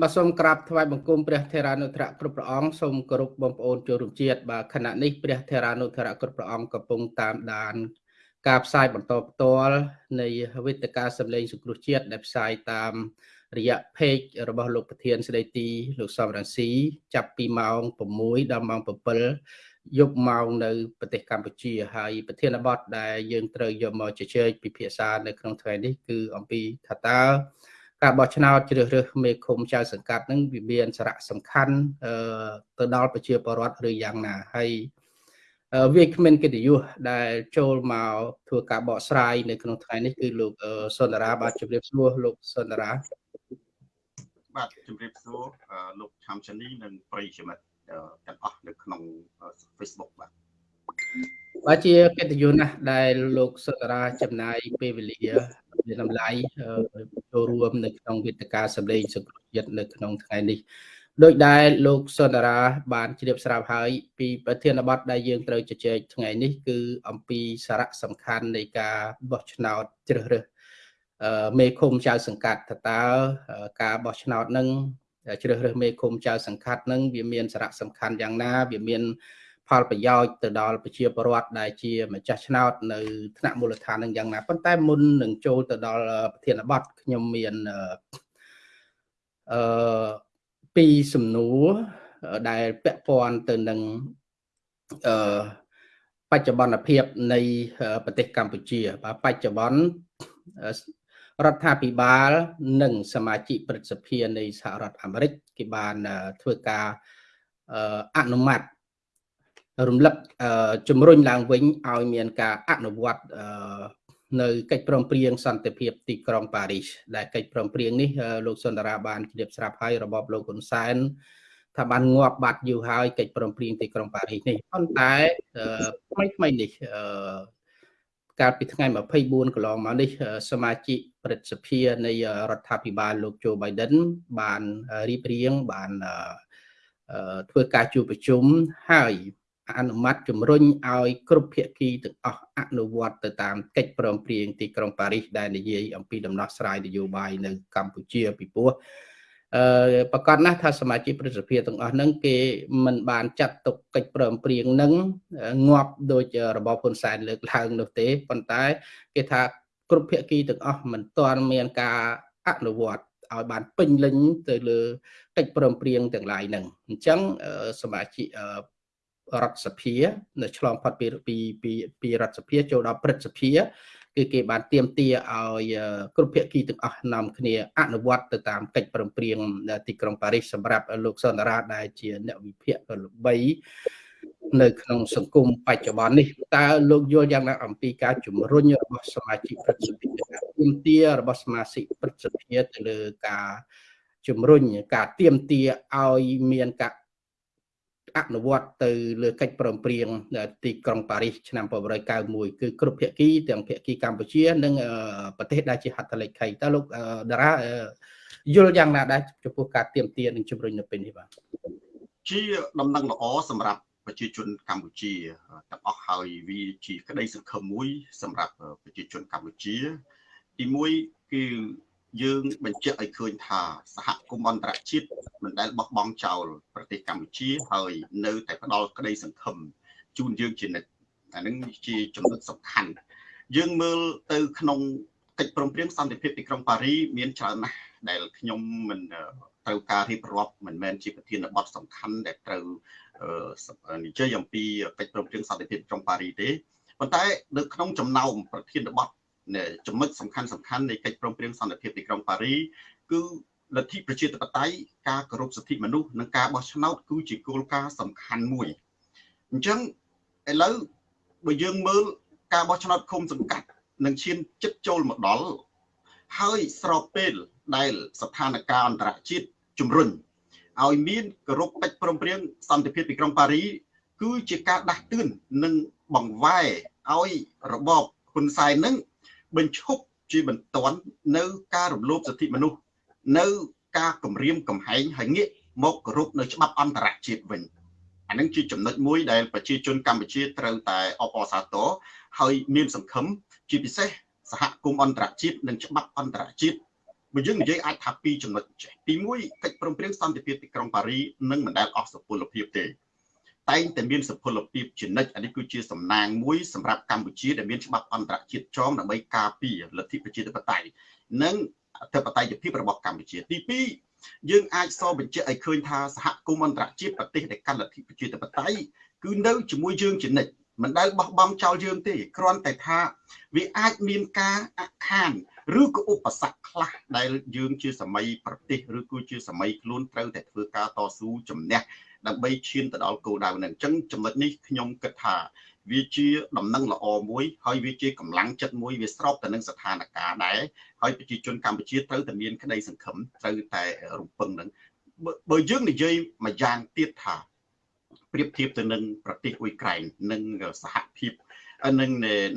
បាទសូមក្រាបថ្វាយបង្គំព្រះថេរានុធរៈគ្រប់ព្រះអង្គសូមគោរពបងប្អូនចូលរួមជាតិបាទខណៈនេះព្រះថេរានុធរៈគ្រប់ព្រះអង្គកំពុងតាមដាន ការផ្សាយបន្តផ្ទាល់នៃវេទិកាសម្លេងសង្គ្រោះជាតិដែលផ្សាយតាមរយៈ page របស់លោកប្រធានស្ដីទីលោកសំរងស៊ីចាប់ពីម៉ោង6ដល់ម៉ោង7យប់ម៉ោងនៅប្រទេសកម្ពុជាហើយប្រធានបទដែលយើងត្រូវយកមកជជែកពិភាក្សានៅក្នុងថ្ងៃនេះគឺអំពីថាតើ ការបោះឆ្នោតជ្រើសរើសមេឃុំចៅសង្កាត់នឹងវាមានសារៈសំខាន់ទៅដល់ប្រជាពលរដ្ឋឬយ៉ាងណាហើយវាគ្មានកិត្តិយសដែលចូលមកធ្វើការបកស្រាយនៅក្នុងថ្ងៃនេះគឺលោកសុនដារាបាទជម្រាបសួរលោកសុនដារាបាទជម្រាបសួរលោកឆាំចានីនិងប្រិយមិត្តទាំងអស់នៅក្នុង Facebook បាទ បាទជាកិត្តិយសណាស់ដែលលោកសុតារាចំណាយពេលវេលាមានតម្លៃចូលរួម នៅក្នុងវេទិកាសម្លេងសង្គ្រោះជាតិនៅក្នុងថ្ងៃនេះដោយដែលលោកសុតារា បានជ្រាបស្រាប់ហើយ ពីប្រធានបទដែលយើងត្រូវជជែកថ្ងៃនេះគឺអំពីសារៈសំខាន់នៃការបោះឆ្នោតជ្រើសរើសមេឃុំចៅសង្កាត់តើការបោះឆ្នោតនឹងជ្រើសរើសមេឃុំចៅសង្កាត់នឹងវាមានសារៈសំខាន់យ៉ាងណា វាមាន ផលប្រយោជន៍ទៅដល់ប្រជាពលរដ្ឋដែលជាម្ចាស់ឆ្នោតនៅថ្នាក់មូលដ្ឋាននឹងយ៉ាងណាប៉ុន្តែមុននឹងចូលទៅដល់ប្រធានបទខ្ញុំមានអឺពីរសំណួរដែលពាក់ព័ន្ធទៅនឹងអឺបច្ចុប្បន្នភាពនៃប្រទេសកម្ពុជាបាទបច្ចុប្បន្នរដ្ឋាភិបាល និងសមាជិកព្រឹទ្ធសភានៃសហរដ្ឋអាមេរិកគេបានធ្វើការអនុម័ត រំលឹកជំរុញឡើងវិញឲ្យមានការអនុវត្តនៅកិច្ចព្រមព្រៀងសន្តិភាពទីក្រុងប៉ារីសដែលកិច្ចព្រមព្រៀងនេះលោកសុនដារាបានជ្រាបស្រាប់ហើយរបបលោកហ៊ុនសែនថាបានងាប់បាត់យូរហើយកិច្ចព្រមព្រៀងទីក្រុងប៉ារីសនេះប៉ុន្តែថ្មីថ្មីនេះកាលពីថ្ងៃ24កន្លងមកនេះសមាជិកព្រឹទ្ធសភានៃរដ្ឋាភិបាលលោកโจ Biden បានរៀបរៀងបានធ្វើការជួបប្រជុំហើយ អនុម័តជំរុញឲ្យគ្រប់ភាគីទាំងអស់អនុវត្តទៅតាមកិច្ចព្រមព្រៀងទីក្រុងប៉ារីសដែលនិយាយអំពីដំណោះស្រាយនយោបាយនៅកម្ពុជាពីព្រោះអឺប្រកាសណាស់ថាសមាជិកព្រឹទ្ធសភាទាំងអស់ហ្នឹងគេមិនបានចាត់ទុកកិច្ចព្រមព្រៀងហ្នឹងងាប់ដោយរបបហ៊ុនសែនលើកឡើងនោះទេប៉ុន្តែគេថាគ្រប់ភាគីទាំងអស់មិនទាន់មានការអនុវត្តឲ្យបានពេញលេញទៅលើកិច្ចព្រមព្រៀងទាំងឡាយហ្នឹងអញ្ចឹងសមាជិក រដ្ឋសភានៅឆ្លងផុតពីពីពីពីរដ្ឋសភាចូលដល់ព្រឹទ្ធសភាគឺគេបានទៀមទាឲ្យគ្រប់ភាគីទាំងអស់នាំគ្នាអនុវត្តទៅតាមកិច្ចព្រមព្រៀងទីក្រុងប៉ារីសសម្រាប់លោកសន្តារាដែលជាអ្នកវិភាគល្បីនៅក្នុងសង្គមបច្ចុប្បន្ននេះតើលោកយល់យ៉ាងណាអំពីការជំរុញរបស់សមាជិកព្រឹទ្ធសភាការទៀមទារបស់សមាជិកព្រឹទ្ធសភាទៅលើការជំរុញការទៀមទាឲ្យមានការ អនុវត្តទៅលើកិច្ចព្រមព្រៀងទីក្រុងប៉ារីសឆ្នាំ1991គឺគ្រប់ភាគីទាំងភាគីកម្ពុជា និងប្រទេសដែលជាហត្ថលេខីតើលោកតារាយល់យ៉ាងណាដែរចំពោះការទៀមទានិងជំរុញនៅពេលនេះបាទជាដំណឹងល្អសម្រាប់ប្រជាជនកម្ពុជាទាំងអស់ហើយវាជាក្តីសង្ឃឹមមួយ សម្រាប់ប្រជាជនកម្ពុជា ទី1គឺ យើងបញ្ជាក់ឲ្យឃើញថាសហគមន៍អន្តរជាតិមិនដែលបោះបង់ចោលប្រទេសកម្ពុជាហើយនៅតែផ្ដល់ក្តីសង្ឃឹមជូនយើងជានិច្ចអានឹងជាចំណុចសំខាន់យើងមើលទៅក្នុងកិច្ចព្រមព្រៀងសន្តិភាពទីក្រុងប៉ារីមានច្រើនណាស់ដែលខ្ញុំមិនត្រូវការរៀបរាប់មិនមែនជាប្រធានបទសំខាន់ដែលត្រូវនិយាយអំពីកិច្ចព្រមព្រៀងសន្តិភាពក្រុងប៉ារីទេប៉ុន្តែនៅក្នុងចំណោមប្រធានបទ ចំណុចសំខាន់សំខាន់នៃកិច្ចព្រមព្រៀងសន្តិភាពទីក្រុងប៉ារីគឺលទ្ធិប្រជាធិបតេយ្យការគោរពសិទ្ធិមនុស្សនិងការបោះឆ្នោតគឺជាគោលការណ៍សំខាន់មួយអញ្ចឹងឥឡូវបើយើងមើលការបោះឆ្នោតឃុំសង្កាត់នឹងឈានចិត្តចូលមកដល់ហើយស្របពេលដែលស្ថានភាពអន្តរជាតិជំរុញឲ្យមានគោរពកិច្ចព្រមព្រៀងសន្តិភាពទីក្រុងប៉ារី គឺជាការដាស់តឿននិងបង្វែរឲ្យរបបហ៊ុនសែននឹង បញ្ឈប់ជាបន្ទាន់នៅការរំលោភសិទ្ធិមនុស្សនៅការគម្រាមកំហែងហើយងាកមកគោរពនៅច្បាប់អន្តរជាតិវិញអានឹងជាចំណុចមួយដែលប្រជាជនកម្ពុជាត្រូវតែអបអរសាទរហើយមានសង្ឃឹមជាពិសេសសហគមន៍អន្តរជាតិនិងច្បាប់អន្តរជាតិបើយើងនិយាយអាចថាពីរចំណុចចេះទី1កិច្ចព្រមព្រៀងសន្តិភាពទីក្រុងប៉ារីនឹងមិនដែលអស់សុពលភាពទេ តែងតែមានសុពលភាពជានិច្ចអានេះគឺជាសំណាងមួយសម្រាប់កម្ពុជាដែលមានច្បាប់អន្តរជាតិចងដើម្បីការពារលទ្ធិប្រជាធិបតេយ្យនិងអធិបតេយ្យភាពរបស់កម្ពុជាទី2យើងអាចសរបញ្ជាក់ឲ្យឃើញថាសហគមន៍អន្តរជាតិប្រទេសដែលកាន់លទ្ធិប្រជាធិបតេយ្យគឺនៅជាមួយយើងជានិច្ចមិនដែលបោះបង់ចោលយើងទេគ្រាន់តែថាវាអាចមានការអខានឬក៏ឧបសគ្គខ្លះដែលយើងជាសម័យប្រទេសឬក៏ជាសម័យខ្លួនត្រូវតែធ្វើការតស៊ូជំនះ ដើម្បីឈានទៅដល់គោលដៅហ្នឹងអញ្ចឹងចំណុចនេះខ្ញុំគិតថាវាជាដំណឹងល្អមួយហើយវាជាកម្លាំងចិត្តមួយវាស្របទៅនឹងស្ថានភាពដែរហើយប្រជាជនកម្ពុជាត្រូវតែមានក្តីសង្ឃឹមត្រូវតែរំពឹងនឹងបើយើងនិយាយមួយយ៉ាងទៀតថាប្រៀបធៀបទៅនឹងប្រទេសអ៊ុយក្រែននិងសហភាពនឹង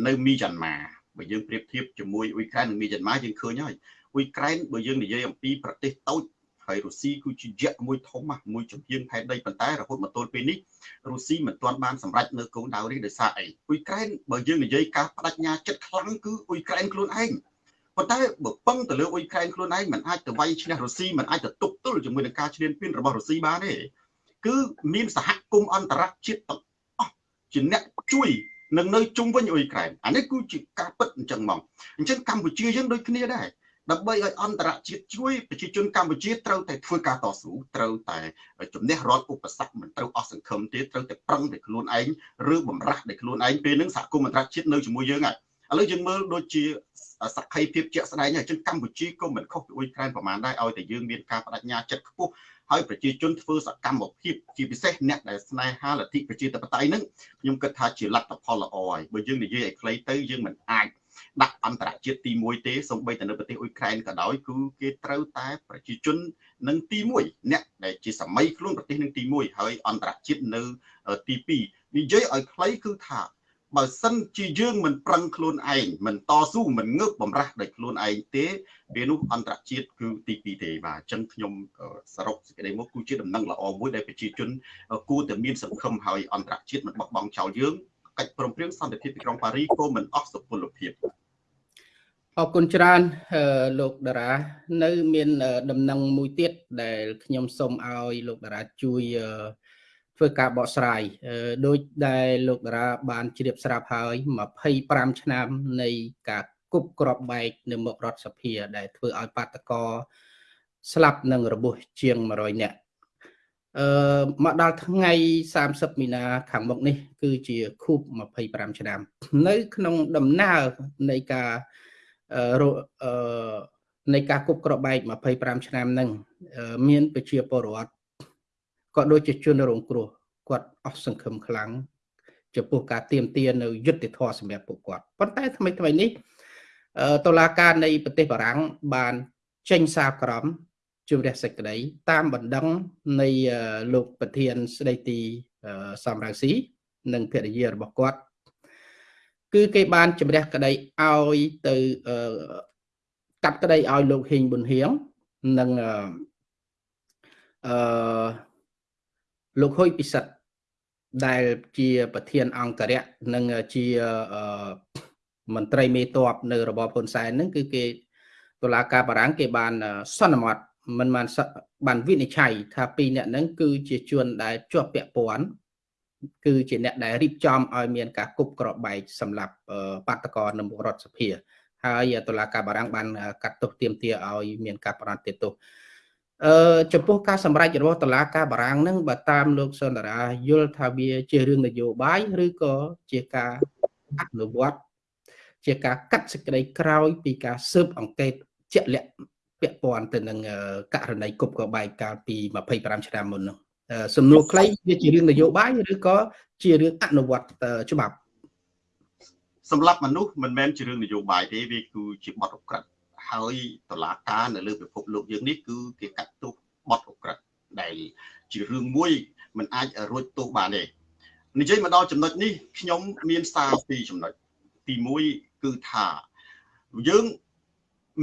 នៅមីយ៉ាន់ម៉ាបើយើងប្រៀបធៀបជាមួយអ៊ុយក្រែននិងមីយ៉ាន់ម៉ាយើងឃើញហើយអ៊ុយក្រែនបើយើងនិយាយអំពីប្រទេសតូច ហើយរុស្ស៊ីគឺជាយៈមួយធំមួយជំហានផែនដីប៉ុន្តែរហូតមកទល់ពេលនេះរុស្ស៊ីមិនទាន់បានសម្រេចនៅគោលដៅនេះដោយសារអីអ៊ុយក្រែនបើយើងនិយាយការបដិញ្ញាចិត្តខ្លាំងគឺអ៊ុយក្រែនខ្លួនឯងប៉ុន្តែបើពឹងទៅលើអ៊ុយក្រែនខ្លួនឯងមិនអាចទៅវាយឈ្នះរុស្ស៊ីមិនអាចទៅទប់ទល់ជាមួយនឹងការឈ្លានពានរបស់រុស្ស៊ីបានទេគឺមានសហគមន៍អន្តរជាតិទាំងអស់ជាអ្នកជួយនឹងនៅជុំវិញអ៊ុយក្រែនអានេះគឺជាការពិតអញ្ចឹងមកអញ្ចឹងកម្ពុជាយើងដូចគ្នាដែរ ដើម្បីឲ្យអន្តរជាតិជួយប្រជាជនកម្ពុជាត្រូវតែធ្វើការតស៊ូត្រូវតែជំនះរាល់ឧបសគ្គមិនត្រូវអស់សង្ឃឹមទេត្រូវតែប្រឹងតែខ្លួនឯងឬបំរាស់តែខ្លួនឯងពេលហ្នឹងសហគមន៍អន្តរជាតិនៅជាមួយយើងហើយឥឡូវយើងមើលដូចជាសក្ខីភាពជាក់ស្ដែងហើយចឹងកម្ពុជាក៏មិនខុសពីអ៊ុយក្រែនប្រហែលដែរឲ្យតែយើងមានការបដិញ្ញាចិត្តខ្ពស់ហើយប្រជាជនធ្វើសកម្មភាពជាពិសេសអ្នកដែលស្នេហាលទ្ធិប្រជាធិបតេយ្យហ្នឹងខ្ញុំគិតថាជាលទ្ធផលល្អហើយបើយើងនិយាយឲ្យខ្លីទៅយើងមិនអាច ដាក់អន្តរជាតិទី1ទេសូម្បីតែនៅប្រទេសអ៊ុយក្រែនក៏ដោយគឺគេត្រូវតែប្រជាជននឹងទី1អ្នកដែលជាសម័យខ្លួនប្រទេសនឹងទី1ហើយអន្តរជាតិនៅទី2និយាយឲ្យខ្លីគឺថាបើសិនជាយើងមិនប្រឹងខ្លួនឯងមិនតស៊ូមិនងើបបំរាស់ដោយខ្លួនឯងទេពេលនោះអន្តរជាតិគឺទី2ទេបាទអញ្ចឹងខ្ញុំសរុបសេចក្តីមកគឺជាដំណឹងល្អមួយដែលប្រជាជនគួរតែមានសង្ឃឹមហើយអន្តរជាតិមិនបោះបង់ចោលយើងកិច្ចព្រមព្រៀងសន្តិភាពទីក្រុងប៉ារីក៏មិនអស់សុពលភាព អរគុណច្រើនលោកតារានៅ មានដំណឹងមួយទៀតដែលខ្ញុំសូមឲ្យលោកតារាជួយធ្វើការបកស្រាយដោយដែលលោកតារាបានជ្រាបស្រាប់ហើយ25ឆ្នាំ នៃការគប់ក្របបែកនៅមុខរដ្ឋសភា ដែលធ្វើឲ្យបាតកោស្លាប់និងរបួសជាង100នាក់អឺមកដល់ថ្ងៃ30មីនាខាងមុខនេះ គឺជាខួប25ឆ្នាំ នៅ ក្នុងដំណើរនៃការអឺ នៃការគប់ក្របបែក25ឆ្នាំហ្នឹងមានប្រជាពលរដ្ឋក៏ដូចជាជនរងគ្រោះគាត់អស់សង្ឃឹមខ្លាំងចំពោះការទៀមទានៅយុទ្ធធម៌សម្រាប់ពួកគាត់ប៉ុន្តែថ្មីថ្មីនេះតុលាការនៃប្រទេសបារាំងបានចេញសារក្រមជម្រះសេចក្តី តាមបណ្ដឹងនៃលោកប្រធានស្ដីទីសំរងស៊ីនិងភរិយារបស់គាត់ គឺគេបានជម្រះក្តីឲ្យទៅកាត់ក្តីឲ្យលោកហ៊ីងប៊ុនហៀងនិងអឺលោកហ៊ុយពិសិដ្ឋដែលជាប្រធានអង្គរៈនិងជាមន្ត្រីមេតបនៅរបបហ៊ុនសែនហ្នឹងគឺគេតុលាការបារាំងគេបានសន្មត់មិនបានបានវិនិច្ឆ័យថាពីរអ្នកហ្នឹងគឺជាជនដែលជាប់ពាក់ព័ន្ធ គឺជាអ្នកដែលរៀបចំឲ្យមានការគប់ក្របបែកសម្រាប់បាតកោនៅមុខរដ្ឋសភាហើយតុលាការបារាំងបានកាត់ទោសទាមទារឲ្យមានការប្រតិទោសអឺចំពោះការសម្រេចរបស់តុលាការបារាំងនឹងបើតាមលោកសុនដារាយល់ថាវាជារឿងនយោបាយឬក៏ជាការអនុវត្តជាការកាត់សេចក្តីក្រោយ ពីការស៊ើបអង្កេតជាក់លាក់ពាក់ព័ន្ធទៅនឹងករណីគប់ក្បែកកាលពី25ឆ្នាំមុននោះ សំណួរខ្លីវាជារឿងនយោបាយឬក៏ជារឿងអនុវត្តច្បាប់សម្រាប់មនុស្សមិនមែនជារឿងនយោបាយទេវាគឺជាបទអក្រិតហើយតឡាការនៅលើពិភពលោកយើងនេះគឺគេកាត់ទោសបទអក្រិតដែលជារឿងមួយមិនអាចរួចទោសបានទេនិយាយមកដល់ចំណុចនេះខ្ញុំមានសារពីរចំណុចទី1គឺថាយើង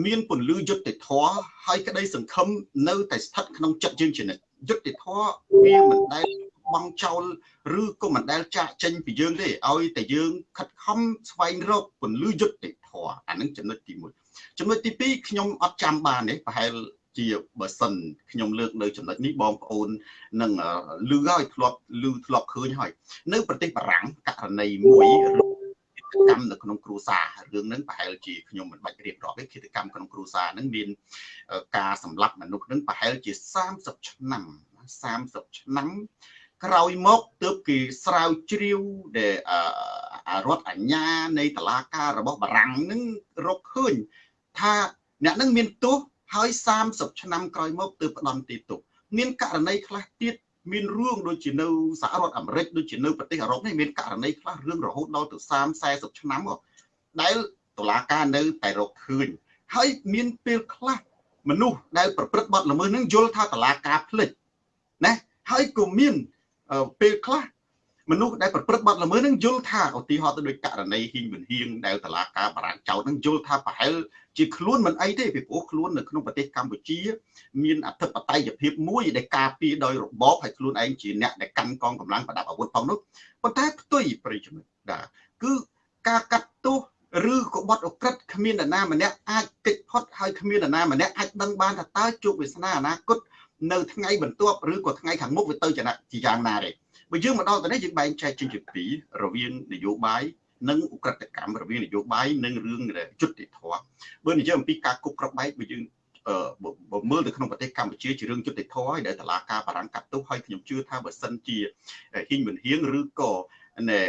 មានពន្លឺយុត្តិធម៌ហើយក្តីសង្ឃឹមនៅតែស្ថិតក្នុងចិត្តយើងជានិច្ច យុត្តិធម៌វាមិនដែលបង់ចោលឬក៏មិនដែលចាក់ចេញពីយើងទេឲ្យតែយើងខិតខំស្វែងរកពន្លឺយុត្តិធម៌អានឹងចំណុចទី1ចំណុចទី2ខ្ញុំអត់ចាំបានទេប្រហែលជាបើសិនខ្ញុំលើកនៅចំណុចនេះបងប្អូននឹងលឺហើយធ្លាប់លឺធ្លាប់ឃើញហើយ នៅប្រទេសបារាំងករណីមួយ កម្មនៅក្នុងគ្រួសាររឿងហ្នឹងប្រហែលជាខ្ញុំមិនបាច់រៀបរាប់ទេគិតកម្មក្នុងគ្រួសារហ្នឹងមានការសម្លាប់មនុស្សហ្នឹងប្រហែលជា30ឆ្នាំ30ឆ្នាំក្រោយមកទើបគេស្រាវជ្រាវដែលរដ្ឋអាជ្ញានៃតឡាការរបស់បារាំងនឹងរកឃើញថាអ្នកនឹងមានទោសហើយ30ឆ្នាំក្រោយមកទើបផ្ដន់ទីទុកមានករណីខ្លះទៀត មានរឿងដូចជានៅសហរដ្ឋអាមេរិកដូចជានៅប្រទេសអឺរ៉ុបនេះមានករណីខ្លះរឿងរហូតដល់ទៅ30 40ឆ្នាំដែលតុលាការនៅតែរកឃើញហើយមានពេលខ្លះមនុស្សដែលប្រព្រឹត្តបទល្មើសនឹងយល់ថាតុលាការភ្លេចណាហើយក៏មានពេលខ្លះ មនុស្សដែលប្រព្រឹត្តបទល្មើសនឹងយល់ថាឧទាហរណ៍ទៅដូចករណីហ៊ីងមិនហៀងដែលតឡាការបារាំងចោតនឹងយល់ថាប្រហែលជាខ្លួនមិនអីទេពីព្រោះខ្លួននៅក្នុងប្រទេសកម្ពុជា មានអធិបតេយ្យភាពមួយដែលការពារដោយរបបហើយខ្លួនឯងជាអ្នកដែលកាន់កងកម្លាំងប្រដាប់អាវុធផងនោះប៉ុន្តែផ្ទុយប្រិយមិត្តដែរគឺការកាត់ទោសឬក៏បត់អក្រិតគ្មាននរណាម្នាក់អាចកិច្ចផុតហើយគ្មាននរណាម្នាក់អាចដឹងបានថាតើជោគវាសនាអនាគត នៅថ្ងៃបន្ទាប់ឬក៏ថ្ងៃខាងមុខវាទៅជាយ៉ាងណាទេបើយើងមកដល់ទៅនេះយើងបែងចែកជាពីររវាងនយោបាយនិងអ ுக ្រិតកម្មរវាងនយោបាយនិងរឿងយុត្តិធម៌បើនិយាយអំពីការគប់ក្របបែកបើយើងបើមើលទៅក្នុងប្រទេសកម្ពុជាជារឿងយុត្តិធម៌ហើយដែលតឡាការបារាំងកាត់ទោសហើយខ្ញុំជឿថាបើសិនជាហ៊ីងមិនហៀងឬក៏ណែ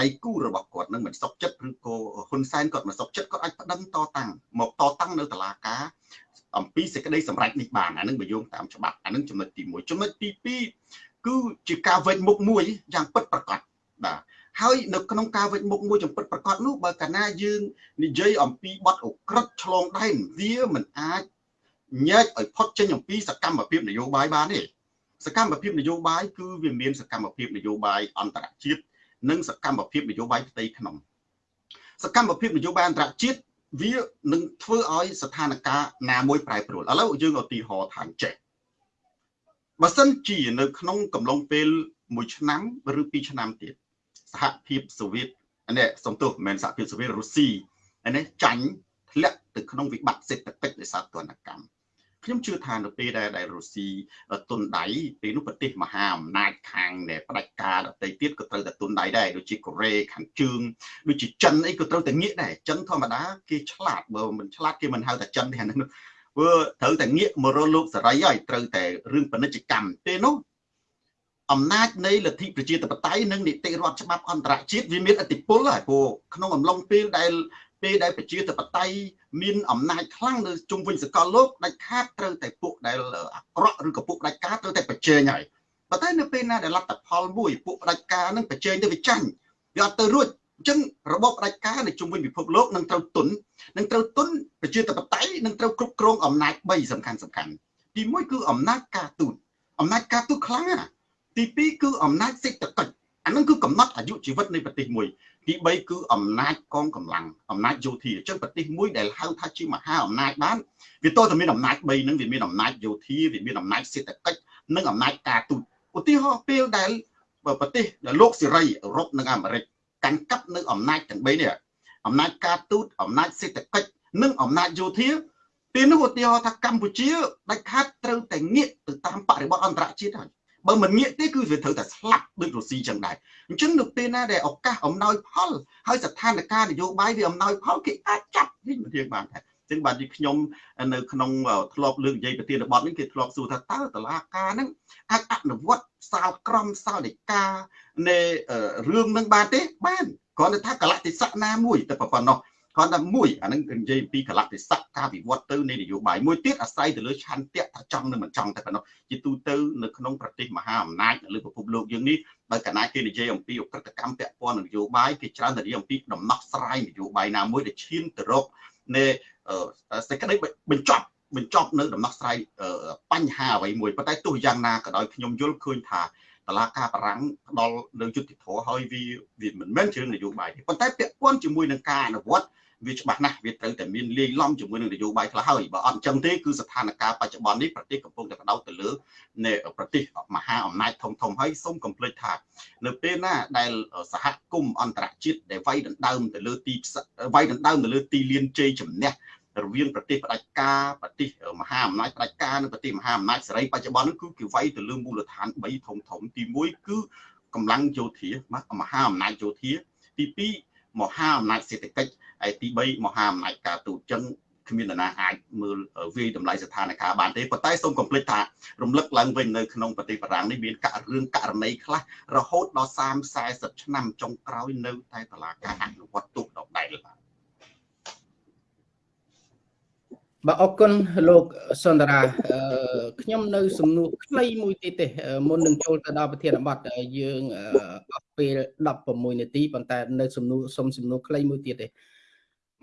ដៃគូរបស់គាត់នឹងមិនសុខចិត្តឬក៏ហ៊ុនសែនគាត់មិនសុខចិត្តគាត់អាចប្តឹងតតាំងមកតតាំងនៅតឡាការ អំពីសេចក្តីសម្រេចនេះបានអានឹងបើយោងតាមច្បាប់អានឹងចំណុចទី1ចំណុចទី2គឺជាការវេចមុខមួយយ៉ាងពិតប្រាកដបាទហើយនៅក្នុងការវេចមុខមួយចំពិតប្រកបនោះបើកាលណាយើងនិយាយអំពីបទអក្រិតឆ្លងដែនវាមិនអាចញែកឲ្យផុតចេញអំពីសកម្មភាពនយោបាយបានទេសកម្មភាពនយោបាយគឺវាមានសកម្មភាពនយោបាយអន្តរជាតិនិងសកម្មភាពនយោបាយផ្ទៃក្នុងសកម្មភាពនយោបាយអន្តរជាតិ វានឹងធ្វើឲ្យស្ថានភាពណាមួយប្រែប្រួលឥឡូវយើងឧទាហរណ៍ថាចេះបើសិនជានៅ ក្នុងកំឡុងពេល1ឆ្នាំឬ2ឆ្នាំទៀតសហភាពសូវៀតនេះសំទោសមិនមែនសហភាពសូវៀតរុស្ស៊ីនេះចាញ់ធ្លាក់ទៅក្នុងវិបត្តិសេដ្ឋកិច្ចដោយសារទណ្ឌកម្ម ខ្ញុំជឿថានៅពេលដែលដែលរុស្ស៊ីទុនដៃពេលនោះប្រទេសមហាអំណាចខាងដែលផ្ដាច់ការដទៃទៀតក៏ត្រូវតែទុនដៃដែរដូចជាកូរ៉េខាងជើងដូចជាចិនអីក៏ត្រូវតែងាកដែរចិនធម្មតាគេឆ្លាតបើមិនឆ្លាតគេមិនហៅថាចិនទេអានោះព្រោះត្រូវតែងាកមករកលោកសេរីហើយត្រូវតែរឿងពាណិជ្ជកម្មទេនោះអំណាចនៃលទ្ធិប្រជាធិបតេយ្យនិងនីតិរដ្ឋច្បាប់អន្តរជាតិវាមានឥទ្ធិពលហើយព្រោះក្នុងអំឡុងពេលដែល ពេលដែលប្រជាធិបតេយ្យមានអំណាចខ្លាំងនៅជុំវិញសកលលោកដាច់ខាតត្រូវតែពួកដែលអាក្រក់ឬក៏ពួកដាច់ការត្រូវតែប្រជែងហើយប៉ុន្តែនៅពេលណាដែលលទ្ធផលមួយពួកផ្ដាច់ការនឹងប្រជែងទៅវាចាញ់វាអត់ទៅរួចអញ្ចឹងរបបផ្ដាច់ការនៅជុំវិញពិភពលោកនឹងត្រូវទុននឹងត្រូវទុនប្រជាធិបតេយ្យនឹងត្រូវគ្រប់គ្រងអំណាច3សំខាន់សំខាន់ទី1គឺអំណាចការទូតអំណាចការទូតខ្លាំងណាទី2គឺអំណាចសេដ្ឋកិច្ច អានឹងគឺកំណត់អាយុជីវិតនៃប្រទេសមួយទី3គឺអំណាចកងកម្លាំងអំណាចយោធាអញ្ចឹងប្រទេសមួយដែលហៅថាជាមហាអំណាចបានវាតើតែមានអំណាច3ហ្នឹងវាមានអំណាចយោធាវាមានអំណាចសេដ្ឋកិច្ចនិងអំណាចការទូតឧទាហរណ៍ពេលដែលប្រទេសលោកសេរីអឺរ៉ុបនិងអាមេរិកកាន់កាប់នៅអំណាចទាំង3នេះអំណាចការទូតអំណាចសេដ្ឋកិច្ចនិងអំណាចយោធាពេលនោះឧទាហរណ៍ថាកម្ពុជាដាច់ខាតត្រូវតែងាកទៅតាមបរិបទអន្តរជាតិហើយ បើមិនងាកទេគឺវាត្រូវតែស្លាប់ដូចរុស្ស៊ីចឹងដែរអញ្ចឹងនៅពេលណាដែលឱកាសអំណោយផលហើយស្ថានភាពនយោបាយវាអំណោយផលគេអាចចាប់វិញមិនធៀងបានដែរចឹងបាទទីខ្ញុំនៅក្នុងធ្លាប់លើកនិយាយប្រធានបទនេះគេធ្លាប់សួរថាតើតឡាការហ្នឹងអាចអនុវត្តសាលក្រមសាលដីកានៃរឿងនឹងបានទេបានគ្រាន់តែថាកលតិសៈណាមួយតែប៉ុណ្ណោះ គ្រាន់តែមួយអានឹងនិយាយពីកលតិសៈការវិវត្តទៅនៃនយោបាយមួយទៀតអាស្រ័យទៅលើឆន្ទៈថាចង់នឹងមិនចង់តែប៉ុណ្ណោះជាទូទៅនៅក្នុងប្រទេសមហាអំណាចនៅលើពិភពលោកយើងនេះបើកាលណាគេនិយាយអំពីអក្រិតកម្មពាក់ព័ន្ធនយោបាយគេច្រើនតែនិយាយអំពីដំណោះស្រាយនយោបាយណាមួយដែលឈានទៅរកនៃសេចក្តីបញ្ចប់បញ្ចប់នៅដំណោះស្រាយបញ្ហាអ្វីមួយប៉ុន្តែទោះយ៉ាងណាក៏ដោយខ្ញុំយល់ឃើញថាតឡាការបារាំងផ្ដល់នៅយុទ្ធធរហើយវាវាមិនមែនជារឿងនយោបាយទេប៉ុន្តែពាក់ព័ន្ធជាមួយនឹងការអនុវត្ត វាច្បាស់ណាស់វាត្រូវតែមានលាយឡំជាមួយនឹងនយោបាយខ្លះហើយបើអត់អញ្ចឹងទេគឺស្ថានភាពបច្ចុប្បន្ននេះប្រទេសកំពុងតែបដោតទៅលើនៃប្រទេសមហាអំណាចធំធំហើយសូមកុំភ្លេចថានៅពេលណាដែលសហគមន៍អន្តរជាតិដែលវាយដណ្ដើមទៅលើទីវាយដណ្ដើមទៅលើទីលានជ័យជំនះរវាងប្រទេសផ្ដាច់ការប្រទេសមហាអំណាចផ្ដាច់ការនិងប្រទេសមហាអំណាចសេរីបច្ចុប្បន្ននេះគឺគេវាយទៅលើមូលដ្ឋាន3ធំធំទី1គឺកម្លាំងយោធាមហាអំណាចយោធាទី2មហាអំណាចសេដ្ឋកិច្ច ហើយទី3មហាអំណាចការទូតចឹងគ្មាននរណាអាចមើលវាយតម្លៃស្ថានភាពបានទេប៉ុន្តែសូមកុំភ្លេចថារំលឹកឡើងវិញនៅក្នុងប្រទេសបារាំងនេះមានកររឿងករណីខ្លះរហូតដល់30 40ឆ្នាំចុងក្រោយនៅតែតឡាការអនុវត្តទោសដដែលបាទបាទអរគុណលោកសុនដារាខ្ញុំនៅ សំណួរខ្លីមួយទៀតទេមុននឹងចូលទៅដល់ប្រធានបទយើងអស់ពេល16នាទីប៉ុន្តែនៅសំណួរសុំសំណួរខ្លីមួយទៀតទេ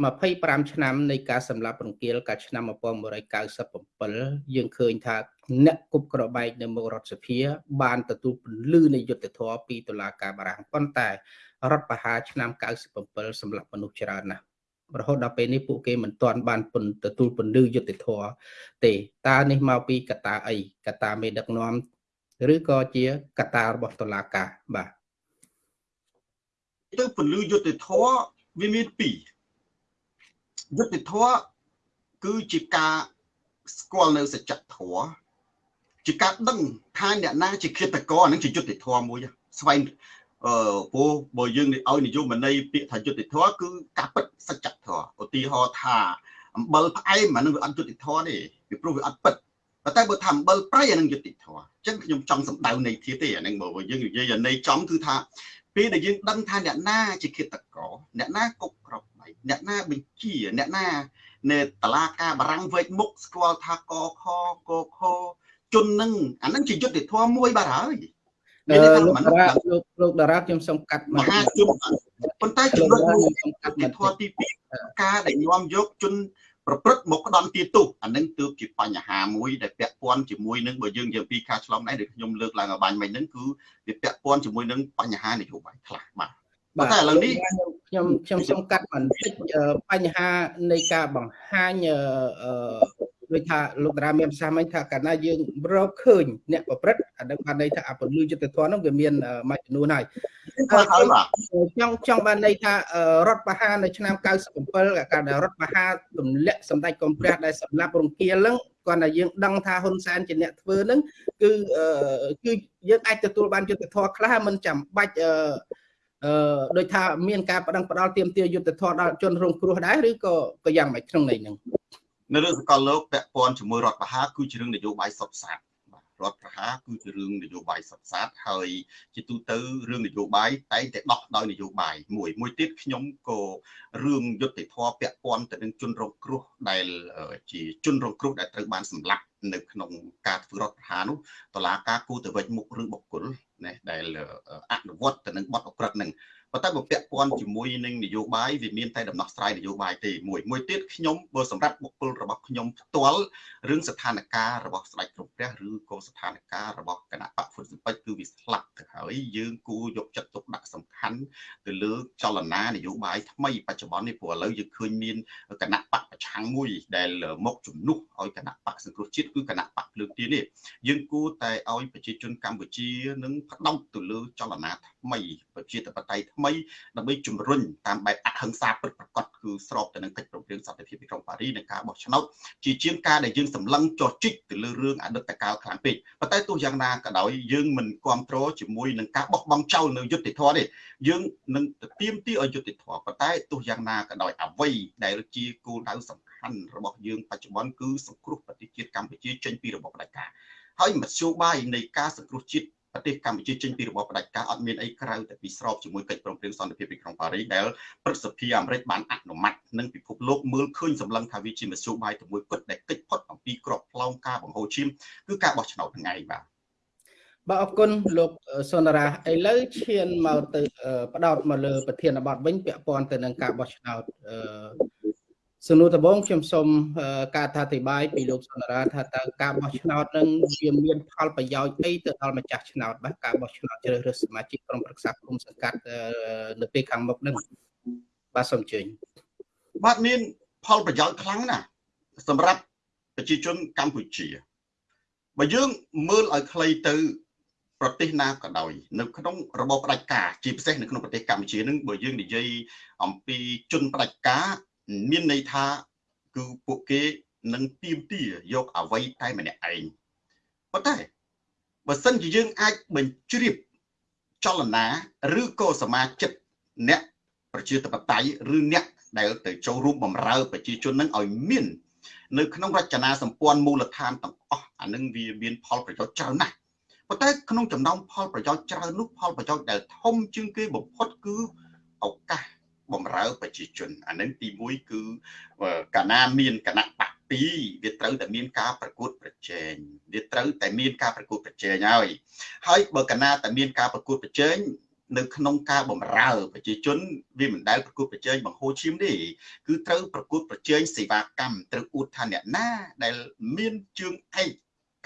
25ឆ្នាំនៃការសម្លាប់រង្គាលកាលឆ្នាំ1997យើងឃើញថាអ្នកគប់ក្របែកនៅមុខរដ្ឋសភា បានទទួលពន្លឺនៃយុត្តិធម៌ពីតុលាការបារាំងប៉ុន្តែរដ្ឋបហាឆ្នាំ97សម្លាប់មនុស្សច្រើនណាស់រហូតដល់ពេលនេះពួកគេមិនទាន់បានពន្ទទួលពន្លឺយុត្តិធម៌ទេតើនេះមកពីកត្តាអីកត្តាមេដឹកនាំឬក៏ជាកត្តារបស់តុលាការបាទទៅពន្លឺយុត្តិធម៌វាមានពីរ យុត្តិធម៌គឺជាការស្គាល់នៅសច្ចធម៌ជាការដឹងថាអ្នកណាជាឃាតករអានឹងជាយុត្តិធម៌មួយស្វែងអឺព្រោះបើយើងឲ្យនិយមន័យពាក្យថាយុត្តិធម៌គឺការពិតសច្ចធម៌ឧទាហរណ៍ថាអំបិលផ្អែមអានឹងវាអត់យុត្តិធម៌ទេពីព្រោះវាអត់ពិតតែបើថាអំបិលប្រៃអានឹងយុត្តិធម៌អញ្ចឹងខ្ញុំចង់សម្ដៅន័យធៀបទេអានឹងបើយើងនិយាយន័យចំគឺថាពេលដែលយើងដឹងថាអ្នកណាជាឃាតករអ្នកណាគុកក្រប ដៃអ្នកណាបញ្ជាអ្នកណា នៅតឡាការបារាំងវេកមុខស្គាល់ថាកខកខជននឹងអានឹងជាយុទ្ធធម៌មួយបាទហើយមានន័យថាលោកតារាលោកលោកតារាខ្ញុំសូមកាត់មហាជនប៉ុន្តែចំណុចមួយសំខាន់ធម៌ទី2ការដែលញោមយកជនប្រព្រឹត្តមកផ្ដន់ទាទោសអានឹងទើបជាបញ្ហាមួយដែលពាក់ព័ន្ធជាមួយនឹងបើយើងនិយាយពីការឆ្លងដែនដែលខ្ញុំលើកឡើងឲ្យបាញ់មិញហ្នឹងគឺវាពាក់ព័ន្ធជាមួយនឹងបញ្ហានយោបាយខ្លះបាទ បាទតែឥឡូវនេះខ្ញុំខ្ញុំសូមកាត់បន្តិចបញ្ហានៃការបង្ហាញអឺដូចថាលោកតារាមានប្រសាសន៍មិញថាកាលណាយើងរកឃើញអ្នកប្រព្រឹត្តអានឹងបានន័យថាអពលឺយុទ្ធធននោះវាមានមួយចំនួនហើយចង់ចង់បានន័យថារដ្ឋបហានៅឆ្នាំ97កាលដែលរដ្ឋបហាទម្លាក់សម្ដេចកុំព្រះដែលសម្លាប់រង្គាលហ្នឹងគាត់តែយើងដឹងថាហ៊ុនសែនជាអ្នកធ្វើហ្នឹងគឺគឺយើងអាចទទួលបានយុទ្ធធរខ្លះមិនចាំបាច់ អឺអឺដូចថាមានការបដិងផ្ដាល់ទៀមទាយុទ្ធធរដល់ជនរងគ្រោះដែរឬក៏ក៏យ៉ាងម៉េចក្នុងន័យហ្នឹងនៅរឿងសកលលោកពាក់ព័ន្ធជាមួយរដ្ឋបហាគឺជារឿងនយោបាយសុទ្ធសាធរដ្ឋប្រហារគឺជារឿងនយោបាយសុទ្ធសាធហើយជាទូទៅរឿងនយោបាយតែងតែដោះដោយនយោបាយមួយមួយទៀតខ្ញុំក៏រឿងយុទ្ធធរពាក់ព័ន្ធទៅនឹងជនរងគ្រោះដែលជាជនរងគ្រោះដែលត្រូវបានសម្លាប់នៅក្នុងការធ្វើរដ្ឋប្រហារនោះតឡាការគូទៅវិញមុខរឿងបុគ្គល ណាដែលអនុវត្តទៅនឹងបទអក្រិតនឹង ប៉ុន្តែបើពាក់ព័ន្ធជាមួយនឹងនយោបាយវាមានតែដំណោះស្រាយនយោបាយទេមួយមួយទៀតខ្ញុំបើសម្រាប់បុគ្គលរបស់ខ្ញុំផ្ទាល់រឿងស្ថានភាពរបស់ស្ដេចក្រមព្រះឬក៏ស្ថានភាពរបស់គណៈបកហ្វុតសិពេចគឺវាស្លាប់ទៅហើយយើងគួរយកចិត្តទុកដាក់សំខាន់ទៅលើចលនានយោបាយថ្មីបច្ចុប្បន្ននេះព្រោះឥឡូវយើងឃើញមានគណៈបកប្រឆាំងមួយដែលមកជំនួសឲ្យគណៈបកសង្គ្រោះជាតិគឺគណៈបកភ្លើងទៀននេះយើងគួរតែឲ្យប្រជាជនកម្ពុជានឹងផ្ដោតទៅលើចលនាថ្មីប្រជាធិបតេយ្យថ្មីដើម្បីជំរុញតាមបែបអហិង្សាពិតប្រាកដគឺស្របទៅនឹងកិច្ចព្រមព្រៀងសន្តិភាពទីក្រុងប៉ារីសនិងការបោះឆ្នោតជាជាងការដែលយើងសម្លឹងចោះជីកទៅលើរឿងអតីតកាលខ្លាំងពេកប៉ុន្តែទោះយ៉ាងណាក៏ដោយយើងមិនគ្រប់គ្រងជាមួយនឹងការបោះបង់ចោលនៅយុទ្ធធម៌ទេយើងនឹងទៀមទីឲ្យយុទ្ធធម៌ប៉ុន្តែទោះយ៉ាងណាក៏ដោយអ្វីដែលជាគោលដៅសំខាន់របស់យើងបច្ចុប្បន្នគឺសង្គ្រោះប្រទេសជាតិកម្ពុជាចេញពីរបបផ្ដាច់ការហើយមធ្យោបាយនៃការសង្គ្រោះជាតិ ប្រទេសកម្ពុជាចេញពីរបបផ្ដាច់ការអត់មានអីក្រៅតែពីស្របជាមួយកិច្ចព្រមព្រៀងសន្តិភាពទីក្រុងប៉ារីសដែលព្រឹទ្ធសភាអាមេរិកបានអនុម័តនិងពិភពលោកមើលឃើញសម្លឹងថាវាជាមធ្យោបាយទៅមួយគត់ដែលកិច្ចផុតអំពីក្របផ្លោងការបង្ហូរឈាមគឺការបោះឆ្នោតថ្ងៃបាទបាទអរគុណលោកសុនរាឥឡូវឈានមកទៅ ផ្ដោតមកលើប្រធានបទវិញពាក់ព័ន្ធទៅនឹងការបោះឆ្នោត សំណួរដំបូងខ្ញុំសូមការថាអធិប្បាយពីលោកសន្តារាថាតើការបោះឆ្នោតនឹងវាមានផលប្រយោជន៍អីទៅដល់ម្ចាស់ឆ្នោតបាទការបោះឆ្នោតជ្រើសរើសសមាជិកក្រុមប្រឹក្សាគុំសង្កាត់នៅពេលខាងមុខនឹងបាទសូមអញ្ជើញបាទមានផលប្រយោជន៍ខ្លាំងណាស់សម្រាប់ប្រជាជនកម្ពុជាបើយើងមើលឲ្យខ្លីទៅប្រទេសណាក៏ដោយនៅក្នុងរបបផ្ដាច់ការជាពិសេសនៅក្នុងប្រទេសកម្ពុជានឹងបើយើងនិយាយអំពីជនផ្ដាច់ការ មានន័យថា គឺពួកគេនឹងទៀមទាយកអ្វីតែម្នាក់ឯងប៉ុន្តែបើសិនជាយើងអាចបញ្ជ្រាបចលនាឬក៏សមាជិកអ្នកប្រជាធិបតេយ្យឬអ្នកដែលទៅចូលរួមបម្រើប្រជាជននឹងឲ្យមាននៅក្នុងរចនាសម្ព័ន្ធមូលដ្ឋានទាំងអស់អានឹងវាមានផលប្រយោជន៍ច្រើនណាស់ប៉ុន្តែក្នុងចំណោមផលប្រយោជន៍ច្រើននោះផលប្រយោជន៍ដែលធំជាងគេបំផុតគឺឱកាស បំរើប្រជាជនអានឹងទី1គឺកាលណាមានគណៈបក2វាត្រូវតែមានការប្រកួតប្រជែងវាត្រូវតែមានការប្រកួតប្រជែងហើយហើយបើកាលណាតែមានការប្រកួតប្រជែងនៅក្នុងការបំរើប្រជាជនវាមិនដែលប្រកួតប្រជែងបង្ហូរឈាមទេគឺត្រូវប្រកួតប្រជែងសេវាកម្មត្រូវអួតថាអ្នកណាដែលមានជើងឯក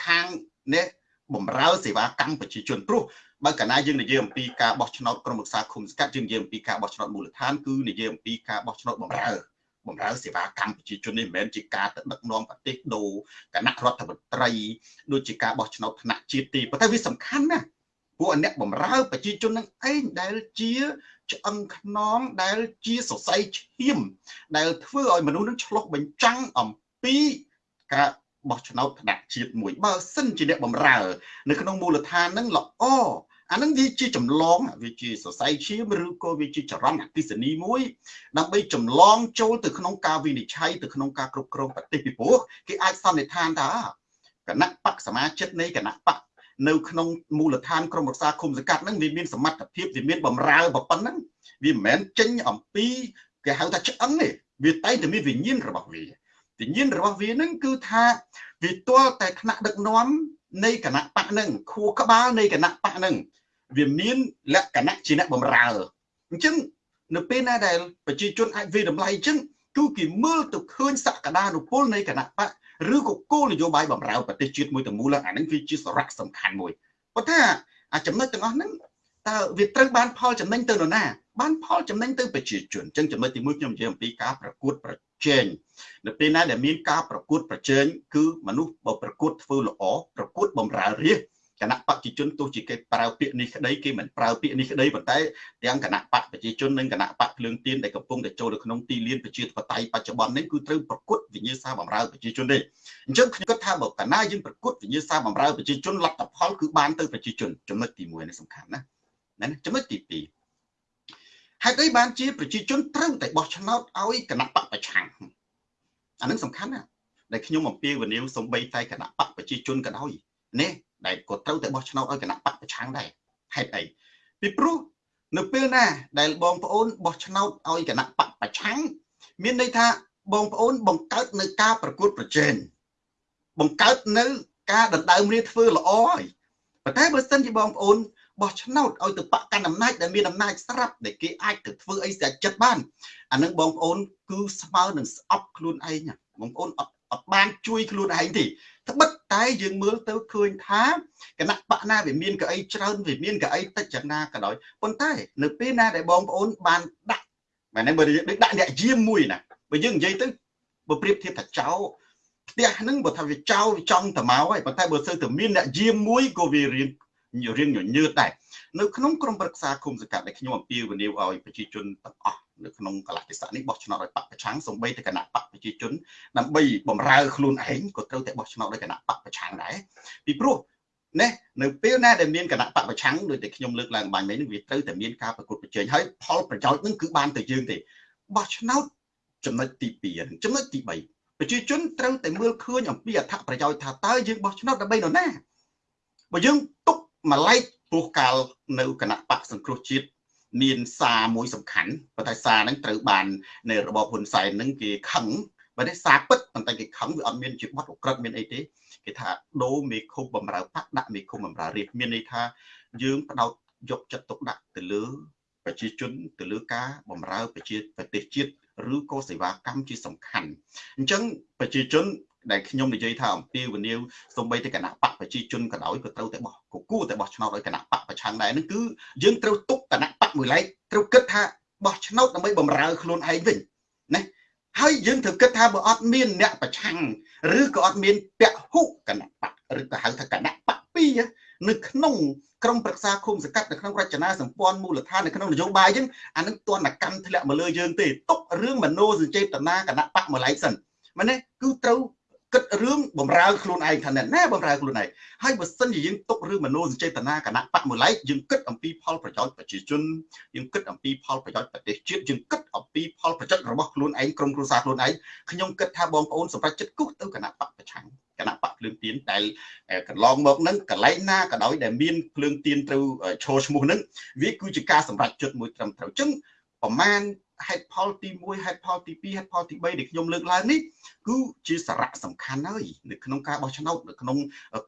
ខាងនេះ បំរើសេវាកម្មប្រជាជនព្រោះបើកាលណាយើងនិយាយអំពីការបោះឆ្នោតក្រុមប្រឹក្សាឃុំសង្កាត់យើងនិយាយអំពីការបោះឆ្នោតមូលដ្ឋានគឺនិយាយអំពីការបោះឆ្នោតបំរើបំរើសេវាកម្មប្រជាជននេះមិនមែនជាការទៅដឹកនាំប្រទេសដូរគណៈរដ្ឋមន្ត្រីដូចជាការបោះឆ្នោតថ្នាក់ជាតិទេប៉ុន្តែវាសំខាន់ណាស់ពួកអ្នកបំរើប្រជាជននឹងឯងដែលជាឆ្អឹងខ្នងដែលជាសរសៃឈាម ដែលធ្វើឲ្យមនុស្សនឹងឆ្លោះបញ្ចាំងអំពីការ បោះឆ្នោតថ្នាក់ជាតិមួយបើសិនជាអ្នកបំរើ នៅក្នុងមូលដ្ឋាននឹងល្អអានឹងវាជាចម្លងវាជាសរសៃឈាមឬក៏វាជាចរន្តអកិសនីមួយ ដើម្បីចម្លងចូលទៅក្នុងការវិនិច្ឆ័យទៅក្នុងការគ្រប់គ្រងប្រទេសពីព្រោះគេអាចសន្និដ្ឋានថាគណៈបកសមាជិកនៃគណៈបកនៅក្នុងមូលដ្ឋានក្រមរក្សាឃុំសង្កាត់ហ្នឹងវាមានសមត្ថភាពវាមានបំរើប៉ុណ្ណឹងវាមិនមែនចេញអំពីគេហៅថាឆ្អឹងទេវាតែតែមានវិញ្ញាណរបស់វា វិញ្ញាណរបស់វាហ្នឹងគឺថាវាទាល់តែថ្នាក់ដឹកនាំនៃគណៈបកហ្នឹងខួរក្បាលនៃគណៈបកហ្នឹងវាមានលក្ខណៈជាអ្នកបំរើអញ្ចឹងនៅពេលណាដែលប្រជាជនអាចវិតម្លៃអញ្ចឹងគឺគេមើលទៅឃើញសក្តានុពលនៃគណៈបកឬក៏គោលនយោបាយបំរើប្រទេសជាតិមួយទៅមូលអានឹងវាជាសារៈសំខាន់មួយប៉ុន្តែអាចំណុចទាំងអស់ហ្នឹង តើវាត្រូវបានផលចំណេញទៅនរណា បានផលចំណេញទៅប្រជាជនអញ្ចឹងចំណុចទី1ខ្ញុំនិយាយអំពីការប្រកួតប្រជែងនៅពេលណាដែលមានការប្រកួតប្រជែងគឺមនុស្សបើប្រកួតធ្វើល្អប្រកួតបំរើរាជគណៈបព្វជិជនទោះជាគេប្រើពាក្យនេះក្តីគេមិនប្រើពាក្យនេះក្តីប៉ុន្តែទាំងគណៈបព្វប្រជាជននិងគណៈបព្វភ្លើងទៀនដែលកំពុងតែចូលនៅក្នុងទីលានប្រជាធិបតេយ្យបច្ចុប្បន្ននេះគឺត្រូវប្រកួតវិញ្ញាសាបម្រើប្រជាជនទេអញ្ចឹងខ្ញុំគិតថាបើកាលណាយើងប្រកួតវិញ្ញាសាបម្រើប្រជាជនលទ្ធផលគឺបានទៅប្រជាជនចំណុចទី1នេះសំខាន់ណា ណាចំណុចទី2ហេតុអីបានជាប្រជាជនត្រូវតែបោះឆ្នោតឲ្យគណៈបកប្រឆាំងអានឹងសំខាន់ណាដែលខ្ញុំអំពាវនាវសំបីតែគណៈបកប្រជាជនក៏ដោយនេះដែលក៏ត្រូវតែបោះឆ្នោតឲ្យគណៈបកប្រឆាំងដែរហេតុអីពីព្រោះនៅពេលណា ដែលបងប្អូនបោះឆ្នោតឲ្យគណៈបកប្រឆាំងមានន័យថាបងប្អូនបង្កើតនៅការប្រកួតប្រជែងបង្កើតនៅ ការដណ្ដើមរាជធ្វើល្អហើយប៉ុន្តែបើសិនជាបងប្អូន បោះឆ្នោតឲ្យទៅបកកាន់អំណាចដែលមានអំណាចស្រាប់ដែលគេអាចទៅធ្វើអីស្រាច់ចិត្តបានអានឹងបងប្អូនគឺស្មើនឹងស្អប់ខ្លួនឯងបងប្អូនអត់អត់បានជួយខ្លួនឯងទេត្បិតតែយើងមើលទៅឃើញថាគណៈបកណាវាមានកៅអីច្រើនវាមានកៅអីតិចយ៉ាងណាក៏ដោយប៉ុន្តែនៅពេលណាដែលបងប្អូនបានដាក់មែនទេបើដូចដាក់អ្នកយាមមួយណាបើយើងនិយាយទៅបើប្រៀបធៀបថាចោលផ្ទះហ្នឹងបើថាវាចោលចង់ទៅមកហើយប៉ុន្តែបើសិនទៅមានអ្នកយាមមួយក៏វារៀង រៀងញញើតដែរនៅក្នុងក្រមប្រឹក្សាគុំសង្កាត់ដែលខ្ញុំអំពាវនាវឲ្យប្រជាជនទាំងអស់នៅក្នុងកលៈទេសៈនេះបោះឆ្នោតឲ្យបកប្រឆាំងសំបីតែគណៈបកប្រជាជនដើម្បីបំរើខ្លួនឯងក៏ត្រូវតែបោះឆ្នោតឲ្យគណៈបកប្រឆាំងដែរពីព្រោះណានៅពេលណាដែលមានគណៈបកប្រឆាំងដូចតែខ្ញុំលើកឡើងបាញ់មិញនេះវាត្រូវតែមានការប្រកួតប្រជែងហើយផលប្រយោជន៍នឹងគឺបានទៅយើងទេបោះឆ្នោតចំណុចទី2ចំណុចទី3ប្រជាជនត្រូវតែមើលឃើញអំពីអត្ថប្រយោជន៍ថាតើយើងបោះឆ្នោតដើម្បីនរណាបើយើងទុក មួយឡែកព្រោះកាលនៅគណៈបកសង្គ្រោះជាតិមានសារមួយសំខាន់ប៉ុន្តែសារហ្នឹងត្រូវបាននៅរបបហ៊ុនសែនហ្នឹងគេខឹងបើនេះសារពិតប៉ុន្តែគេខឹងវាអត់មានជាបទអក្រិតមានអីទេគេថាដូរមេឃុំបំរើបកដាក់មេឃុំបំរើរាជមានន័យថាយើងផ្ដោតយកចិត្តទុកដាក់ទៅលើប្រជាជនទៅលើការបំរើប្រជាប្រទេសជាតិឬក៏សេវាកម្មជាសំខាន់អញ្ចឹងប្រជាជន ដែលខ្ញុំនិយាយថាអំពាវនាវសំបីតែគណៈបកប្រជាជនក៏ដោយក៏ត្រូវតែបោះក៏គួរតែបោះឆ្នោតឲ្យគណៈបកប្រឆាំងដែរនឹងគឺយើងត្រូវទុកគណៈបកមួយឡែកត្រូវគិតថាបោះឆ្នោតដើម្បីបំរើខ្លួនឯងវិញណាហើយយើងត្រូវគិតថាបើអត់មានអ្នកប្រឆាំងឬក៏អត់មានពហុគណៈបកឬក៏ហៅថាគណៈបកពីរនៅក្នុងក្រមប្រឹក្សាឃុំសង្កាត់នៅក្នុងរចនាសម្ព័ន្ធមូលដ្ឋាននៅក្នុងនយោបាយយើងអានឹងទណ្ឌកម្មធ្លាក់មកលើយើងទេទុករឿងមโนសញ្ចេតនាគណៈបកមកឡែកសិនមែនទេគឺត្រូវ គិតរឿងបំរើខ្លួនឯងថាណែបំរើខ្លួនឯងហើយបើសិនជាយើងទុករឿងមโนសញ្ចេតនាគណៈបកមួយឡែកយើងគិតអំពីផលប្រយោជន៍ប្រជាជនយើងគិតអំពីផលប្រយោជន៍ប្រទេសជាតិយើងគិតអំពីផលប្រយោជន៍របស់ខ្លួនឯងក្រុមគ្រួសារខ្លួនឯងខ្ញុំគិតថាបងប្អូនសម្រាប់ចិត្តគូសទៅគណៈបកប្រឆាំងគណៈបកភ្លើងទៀនដែលកន្លងមកហ្នឹងកន្លែងណាក៏ដោយដែលមានភ្លើងទៀនត្រូវឈរឈ្មោះហ្នឹងវាគឺជាការសម្រេចចិត្តមួយត្រឹមត្រូវអញ្ចឹងប្រមាណ ហេតុផលទី1ហេតុផលទី2ហេតុផលទី3ដែលខ្ញុំលើកឡើងនេះគឺជាសារៈសំខាន់ហើយនៅក្នុងការបោះឆ្នោតនៅក្នុង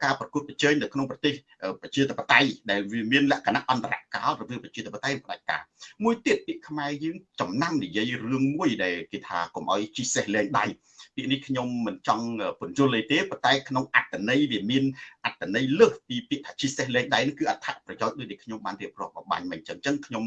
ការប្រកួតប្រជែងនៅក្នុងប្រទេសប្រជាធិបតេយ្យដែលវាមានលក្ខណៈអន្តរកាលរវាងប្រជាធិបតេយ្យផ្ដាច់ការមួយទៀតពាក្យខ្មែរយើងចំណាំនិយាយរឿងមួយដែលគេថាកុំឲ្យជីសេះលែងដៃ ពាក្យនេះខ្ញុំមិនចង់បញ្យល់ទេប៉ុន្តែក្នុងអត្តន័យវាមានអត្តន័យលើសពីពាក្យថាជីសេះលែងដៃនេះគឺអត្ថប្រយោជន៍ដូចដែលខ្ញុំបានរៀបរាប់បបាញ់មិញអញ្ចឹងអញ្ចឹងខ្ញុំ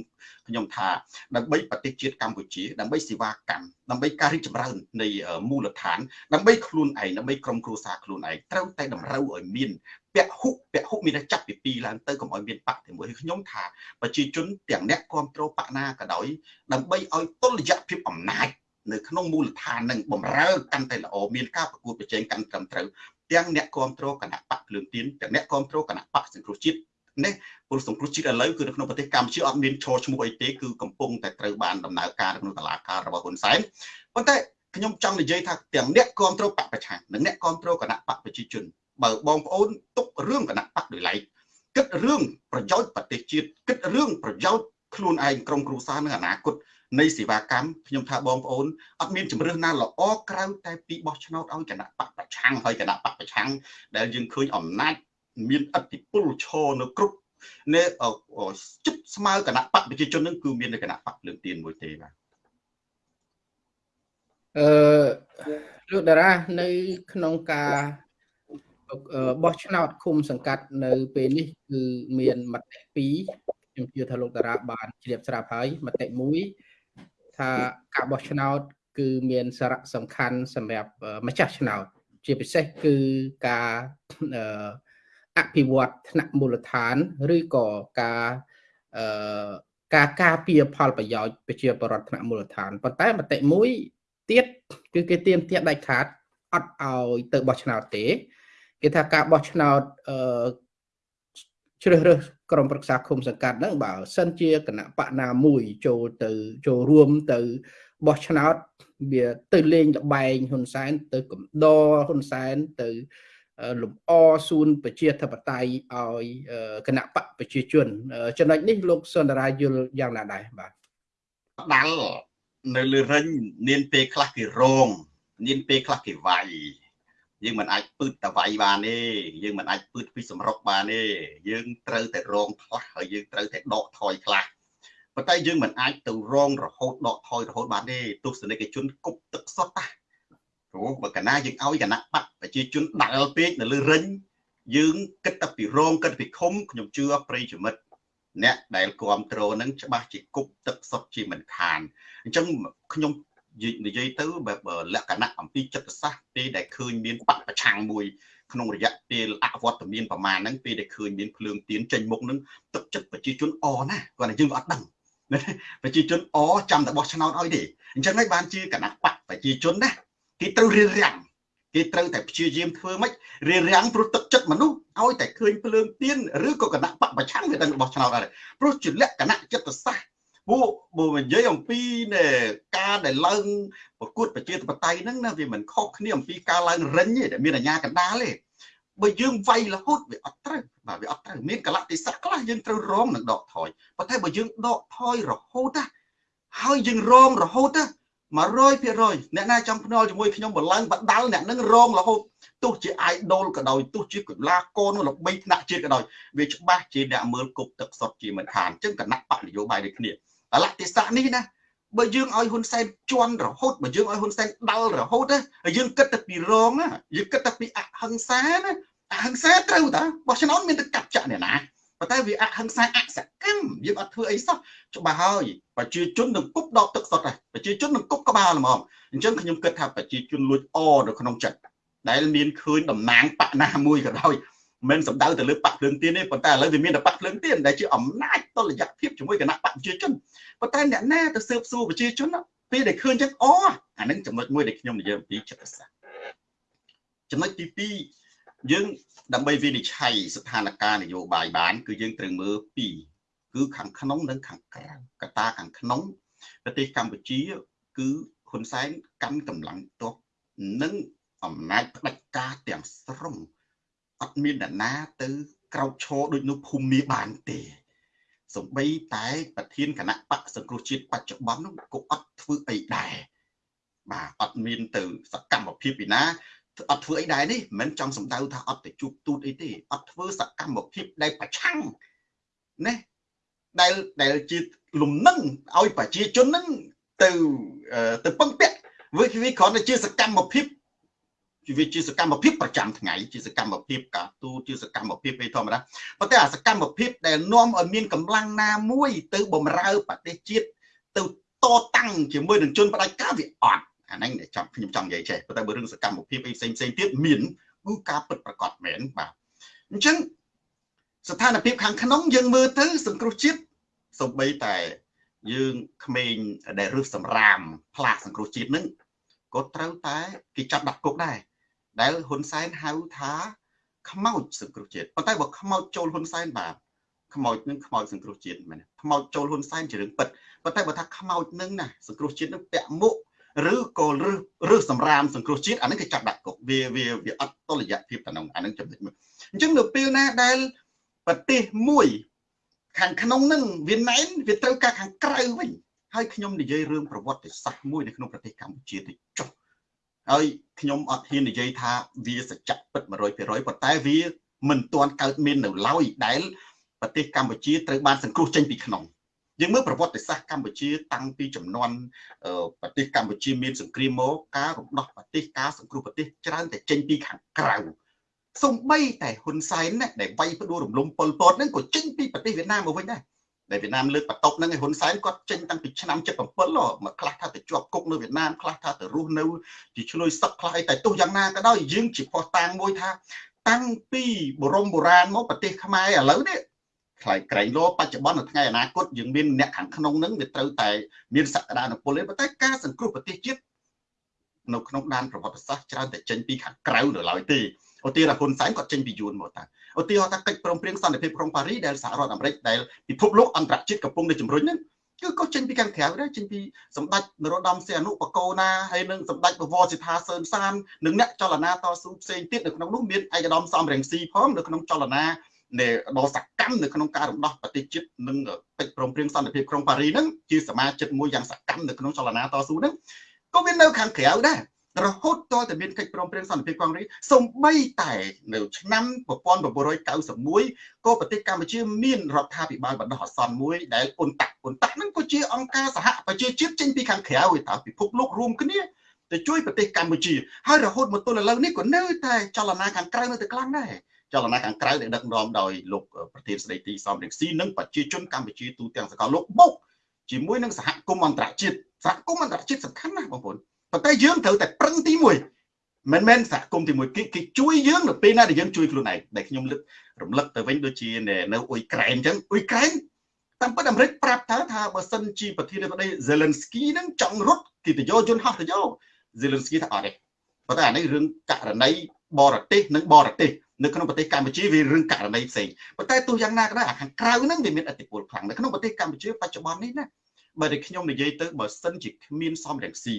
ខ្ញុំថាដើម្បីប្រទេសជាតិកម្ពុជាដើម្បីសេវាកម្មដើម្បីការរីកចម្រើននៃមូលដ្ឋានដើម្បីខ្លួនឯងដើម្បីក្រុមគ្រួសារខ្លួនឯងត្រូវតែតម្រូវឲ្យមានពហុពហុមានតែចាប់ពី2ឡើងទៅកុំឲ្យមានបកតែមួយខ្ញុំថាប្រជាជនទាំងអ្នកគ្រប់គ្រងបកណាក៏ដោយដើម្បីឲ្យតុល្យភាពអំណាច នៅក្នុងមូលដ្ឋាននឹងបំរើកាន់តែល្អមានការប្រកួតប្រជែងកាន់ត្រឹមត្រូវទាំងអ្នកគ្រប់គ្រងគណៈបកភ្លើងទៀនទាំងអ្នកគ្រប់គ្រងគណៈបកសង្គ្រោះជាតិនេះពលសង្គ្រោះជាតិឥឡូវគឺនៅក្នុងប្រទេសកម្ពុជាអត់មានឈរឈ្មោះអីទេគឺកំពុងតែត្រូវបានដំណើរការក្នុងតឡាការរបស់ហ៊ុនសែនប៉ុន្តែខ្ញុំចង់និយាយថាទាំងអ្នកគ្រប់គ្រងបកប្រឆាំងនិងអ្នកគ្រប់គ្រងគណៈបកប្រជាជនបើបងប្អូនទុករឿងគណៈបកដោយឡែកគិតរឿងប្រយោជន៍ប្រទេសជាតិគិតរឿងប្រយោជន៍ខ្លួនឯងក្រុមគ្រួសារនៅអនាគត នៃសេវាកម្មខ្ញុំថាបងប្អូនអត់មានជំរឿនណាល្អក្រៅតែពីបោះឆ្នោតឲ្យគណៈបកប្រឆាំងហើយគណៈបកប្រឆាំងដែលយើងឃើញអំណាចមានអធិពលឈរនៅគ្រប់នៅជិតស្មើគណៈបកប្រជាជននឹងគឺមាននៅគណៈបកលើកទៀនមួយទេបាទអឺលោកតារានៅក្នុងការបោះឆ្នោតឃុំសង្កាត់នៅពេលនេះគឺមានមតិ2ខ្ញុំជឿថាលោកតារាបានជ្រាបស្រាប់ហើយមតិ1 ថាការបោះឆ្នោត គឺមានសារៈសំខាន់សម្រាប់ម្ចាស់ឆ្នោត ជាពិសេសគឺការអភិវឌ្ឍថ្នាក់មូលដ្ឋាន ឬក៏ការអឺការការពារផលប្រយោជន៍ប្រជាពលរដ្ឋថ្នាក់មូលដ្ឋានប៉ុន្តែមតិមួយទៀតគឺគេទៀមទាត់ដាច់ខាតអត់ឲ្យទៅបោះឆ្នោតទេគេថាការបោះឆ្នោតអឺ ជ្រើសរើសក្រុមប្រឹក្សាឃុំសង្កាត់ហ្នឹងបើសិនជាគណៈបកណាមួយចូលទៅចូលរួមទៅបោះឆ្នោតវាទៅលេងលបែងហ៊ុនសែនទៅកំដរហ៊ុនសែនទៅលំអសួនប្រជាធិបតេយ្យឲ្យគណៈបកប្រជាជនចំណុចនេះលោកសុនដារាយល់យ៉ាងណាដែរបាទដាល់នៅលើរិញមានពេលខ្លះគេរងមានពេលខ្លះគេវាយ យើងមិនអាចពឺតតវៃបានទេយើងមិនអាចពឺតពីសម្រុកបានទេយើងត្រូវតែរងខ្លះហើយយើងត្រូវតែដកថយខ្លះប៉ុន្តែយើងមិនអាចទៅរងរហូតដកថយរហូតបានទេទស្សនិកជនគប់ទឹកសុទ្ធណាព្រោះបើកណាយើងឲ្យគណៈបកប្រជាជនដាល់ពេកនៅលើរិញយើងគិតតែពីរងគិតពីខុំខ្ញុំជឿប្រិយមិត្តអ្នកដែលគ្រប់គ្រងនឹងច្បាស់ជាគប់ទឹកសុទ្ធជាមិនខានអញ្ចឹងខ្ញុំ និយាយទៅបែបលក្ខណៈអំពីចិត្តសាស្ត្រពេលដែលឃើញមានបកប្រឆាំងមួយក្នុងរយៈពេលអវត្តមានប្រមាណហ្នឹងពេលដែលឃើញមានភ្លើងទៀនចេញមុខហ្នឹងទឹកចិត្តប្រជាជនអណាគាត់តែយើងអត់ដឹងប្រជាជនអចាំតែបោះឆ្នោតឲ្យទេអញ្ចឹងហើយបានជាគណៈបកប្រជាជនណាគេត្រូវរៀបរៀងគេត្រូវតែព្យាយាមធ្វើម៉េចរៀបរៀងព្រោះទឹកចិត្តមនុស្សឲ្យតែឃើញភ្លើងទៀនឬក៏គណៈបកប្រឆាំងវាដឹងរបស់ឆ្នោតដែរព្រោះជាលក្ខណៈចិត្តសាស្ត្រ ពួកបើនិយាយអំពីការដែលឡើងប្រកួតប្រជាធិបតេយ្យហ្នឹងណាវាមិនខុសគ្នាអំពីការឡើងរិញទេដែលមានអាញាកណ្ដាលទេបើយើងវាយរហូតវាអត់ត្រូវបាទវាអត់ត្រូវមានកលតិសៈខ្លះយើងត្រូវរងនឹងដកថយប៉ុន្តែបើយើងដកថយរហូតណាហើយយើងរងរហូតណា100%អ្នកណាចង់ភ្នាល់ជាមួយខ្ញុំបឡើងបដាល់អ្នកនឹងរងរហូតទោះជា idol ក៏ដោយទោះជាកីឡាករនោះល្បីថ្នាក់ជាតិក៏ដោយវាច្បាស់ជាអ្នកមើលគប់ទឹកសុទ្ធជាមិនខានអញ្ចឹងគណៈបកនយោបាយដូចគ្នា កលៈទេសៈនេះណាបើយើងឲ្យហ៊ុនសែនជន់រហូតបើយើងឲ្យហ៊ុនសែនដាល់រហូតណាយើងគិតតែពីរងណាយើងគិតតែពីអហិង្សាណាអហិង្សាត្រូវតាបោះឆ្នោតមានតែកាប់ចាក់អ្នកណាប៉ុន្តែវាអហិង្សាអសកម្មយើងអត់ធ្វើអីសោះច្បាស់ហើយប្រជាជននឹងគប់ដកទឹកសុទ្ធហើយប្រជាជននឹងគប់ក្បាលហ្មងអញ្ចឹងខ្ញុំគិតថាប្រជាជនលួចអនៅក្នុងចិត្តដែលមានឃើញតំណាងបកណាមួយក៏ដោយ មិនសំដៅទៅលើបកភ្លើងទៀនទេប៉ុន្តែឥឡូវវាមានតែបកភ្លើងទៀនដែលជាអំណាចតុល្យភាពជាមួយគណៈបកប្រជាជនប៉ុន្តែអ្នកណាទៅស៊ើបសួរប្រជាជនពេលដែលឃើញចឹងអូអានឹងចំណុចមួយដែលខ្ញុំនិយាយអំពីចិត្តសាស្ត្រចំណុចទី2យើងដើម្បីវិនិច្ឆ័យស្ថានភាពនយោបាយបាន គឺយើងត្រូវមើលពីរគឺខាងក្នុងនិងខាងក្រៅកត្តាខាងក្នុងប្រទេសកម្ពុជា គឺហ៊ុនសែនកាន់កម្លាំងទ័ពនិងអំណាចផ្ដាច់ការទាំងស្រុង អត់មានអ្នកណា ទៅក្រោកឈរដូចនោះភូមិមាបានទេសំបីតែប្រធានគណៈបកសង្គ្រោះជាតិបច្ចុប្បន្ននោះក៏អត់ធ្វើអីដែរបាទអត់មានទៅសកម្មភាពពីណាអត់ធ្វើអីដែរនេះមិនចង់សំដៅថាអត់ទៅជួបទូតអីទេអត់ធ្វើសកម្មភាពដែលប្រឆាំងណាដែលដែលជាលំនឹងឲ្យប្រជាជននឹងទៅទៅពឹងពាក់វាវាគ្រាន់តែជាសកម្មភាព វាជាសកម្មភាពប្រចាំថ្ងៃជាសកម្មភាពការទូជាសកម្មភាពឯធម្មតាប៉ុន្តែអាសកម្មភាពដែលនាំឲ្យមានកម្លាំងណាមួយ ទៅបំរើប្រទេសជាតិទៅតតាំងជាមួយនឹងជនផ្ដាច់ការវាអត់អាហ្នឹងចាំខ្ញុំចង់និយាយចេះប៉ុន្តែបើរឿងសកម្មភាពអីផ្សេងផ្សេងទៀតមានគឺការពិតប្រកបមែនបាទអញ្ចឹងស្ថានភាពខាងក្នុងយើងមើលទៅ សង្គ្រោះជាតិសំបីតែយើងក្មេងដែលរឹសសម្រាមផ្លាកសង្គ្រោះជាតិនឹងក៏ត្រូវតែគេចាប់ដាក់គុកដែរ ដែលហ៊ុនសែនហៅថាខ្មោចសង្គ្រោះជាតិប៉ុន្តែបើខ្មោចចូលហ៊ុនសែនបាទខ្មោចនឹងខ្មោចសង្គ្រោះជាតិមែនខ្មោចចូលហ៊ុនសែនជារឿងពិតប៉ុន្តែបើថាខ្មោចនឹងណាសង្គ្រោះជាតិនឹងពាក់មុខឬក៏ឬឬសម្រាមសង្គ្រោះជាតិអានឹងគេចាប់ដាក់គុកវាវាវាអត់តលយៈភាពតំណងអានឹងចំណុចមួយអញ្ចឹងនៅពេលណាដែលប្រទេសមួយ ខាងក្នុងនឹងវាណែនវាត្រូវការខាងក្រៅវិញហើយខ្ញុំនិយាយរឿងប្រវត្តិសាស្ត្រមួយនៅក្នុងប្រទេសកម្ពុជាទៅចុះ ហើយខ្ញុំអត់ហ៊ាននិយាយថាវាសច្ចៈពិត100%ប៉ុន្តែវាមិនទាន់កើតមាននៅឡើយដែលប្រទេសកម្ពុជាត្រូវបានសង្គ្រោះចេញពីក្នុងយើងមើលប្រវត្តិសាស្ត្រកម្ពុជាតាំងពីចំនួនប្រទេសកម្ពុជាមានសង្គ្រាមមកការរំដោះប្រទេសការសង្គ្រោះប្រទេសច្រើនតែចេញពីខាងក្រៅសំបីតែហ៊ុនសែនណាដែលវាយផ្ដួលរំលំប៉ុលពតហ្នឹងក៏ចេញពីប្រទេសវៀតណាមមកវិញដែរ ដែលវៀតណាមលើកបន្ទប់ហ្នឹងឯហ៊ុនសែនគាត់ចេញតាំងពីឆ្នាំ77មកខ្លះថាទៅជាប់គុកនៅវៀតណាមខ្លះថាទៅរស់នៅជាឆ្លុយសឹកខ្លះអីតែទោះយ៉ាងណាក៏ដោយយើងជាផុសតាងមួយថា តាំងពីបរមបុរាណមកប្រទេសខ្មែរឥឡូវនេះខ្លាយក្រែងលោបច្ចុប្បន្ននៅថ្ងៃអនាគតយើងមានអ្នកខាងក្នុងហ្នឹងវាត្រូវតែមានសក្តានុពលទេប៉ុន្តែការសង្គ្រោះប្រទេសជាតិនៅក្នុងដែនប្រវត្តិសាស្ត្រច្រើនតែចេញពីខាងក្រៅនៅឡើយទេឧទាហរណ៍ហ៊ុនសែនគាត់ចេញពីយួនមកតា ឧទាហរណ៍ថាកិច្ចព្រមព្រៀងសន្តិភាពក្រុងប៉ារីដែលសហរដ្ឋអាមេរិកដែលពិភពលោកអន្តរជាតិកំពុងតែជំរុញហ្នឹងគឺក៏ចេញពីខាងក្រៅដែរចេញពីសម្ដេចនរោត្តមសីហនុបកោណាហើយនឹងសម្ដេចបវរសិដ្ឋាសឿនសាននិងអ្នកចលនាតស៊ូផ្សេងទៀតនៅក្នុងនោះមានឯកឧត្តមសំរងស៊ីផងនៅក្នុងចលនានៃដ៏សកម្មនៅក្នុងការរំដោះប្រទេសជាតិនិងកិច្ចព្រមព្រៀងសន្តិភាពក្រុងប៉ារីហ្នឹងជាសមាជិកមួយយ៉ាងសកម្មនៅក្នុងចលនាតស៊ូហ្នឹងក៏វានៅខាងក្រៅដែរ រហូតតតែមានកិច្ចព្រមព្រៀងសន្តិភាពកងរីសំបីតែនៅឆ្នាំ1991ក៏ប្រទេសកម្ពុជាមានរដ្ឋាភិបាលបណ្ដោះអាសន្នមួយដែលអ៊ុនតាក់អ៊ុនតាក់ហ្នឹងក៏ជាអង្គការសហប្រជាជាតិចេញពីខាងក្រៅឯតើពិភពលោករួមគ្នាទៅជួយប្រទេសកម្ពុជាហើយរហូតមកទល់ឥឡូវនេះក៏នៅតែចលនាខាងក្រៅនៅតែខ្លាំងដែរចលនាខាងក្រៅដែលដឹកនាំដោយលោកប្រធានស្ដីទីសំរងស៊ីនិងប្រជាជនកម្ពុជាទូទាំងសកលលោកបុកជាមួយនឹងសហគមន៍អន្តរជាតិសហគមន៍អន្តរជាតិសំខាន់ណាស់បងប្អូន ប៉ុន្តែយើងត្រូវតែប្រឹងទី1មិនមែនសហគមន៍ទី1គេគេជួយយើងនៅពេលណាដែលយើងជួយខ្លួនឯងដែលខ្ញុំលើករំលឹកទៅវិញដូចជានៅអ៊ុយក្រែនអញ្ចឹងអ៊ុយក្រែនតាមពិតអាមេរិកប្រាប់ថាថាបើសិនជាប្រធានាធិបតី Zelensky នឹងចង់រត់គេទៅយកយន្តហោះទៅយក Zelensky ថាអត់ទេប៉ុន្តែអានេះរឿងករណីបរទេសនិងបរទេសនៅក្នុងប្រទេសកម្ពុជាវារឿងករណីផ្សេងប៉ុន្តែទោះយ៉ាងណាក៏ដោយអាខាងក្រៅហ្នឹងវាមានឥទ្ធិពលខ្លាំងនៅក្នុងប្រទេសកម្ពុជាបច្ចុប្បន្ននេះណាបើតែខ្ញុំនិយាយទៅបើសិនជាគ្មានសំរងស៊ី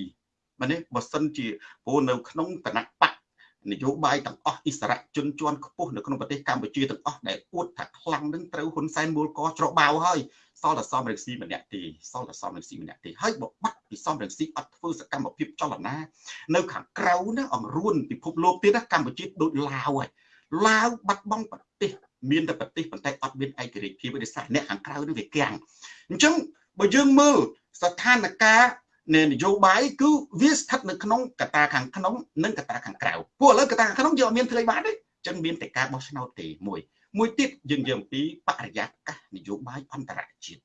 បាទនេះបើសិនជាព្រោះនៅក្នុងគណៈបកនយោបាយទាំងអស់អិសរាជជនជាន់ខ្ពស់នៅក្នុងប្រទេសកម្ពុជាទាំងអស់ដែលអួតថាខ្លាំងនឹងត្រូវហ៊ុនសែនមូលកច្របៅហើយសល់តែសំរងស៊ីម្នាក់ទេសល់តែសំរងស៊ីម្នាក់ទេហើយបើបាត់ពីសំរងស៊ីអត់ធ្វើសកម្មភាពចលនានៅខាងក្រៅណាអង្រួនពិភពលោកទៀតណាកម្ពុជាដូចឡាវហើយឡាវបាត់បង់ប្រទេសមានតែប្រទេសប៉ុន្តែអត់មានឯករាជ្យភាពទេសារអ្នកខាងក្រៅនេះវាកាំងអញ្ចឹងបើយើងមើលស្ថានភាព នៃនយោបាយគឺវាស្ថិតនៅក្នុងកត្តាខាងក្នុងនិងកត្តាខាងក្រៅពួកឥឡូវកត្តាខាងក្នុងយើងអត់មានធ្វើបានទេចឹងមានតែការបោះឆ្នោតទេមួយមួយទៀតយើងនិយាយអំពីបរិយាកាសនយោបាយអន្តរជាតិ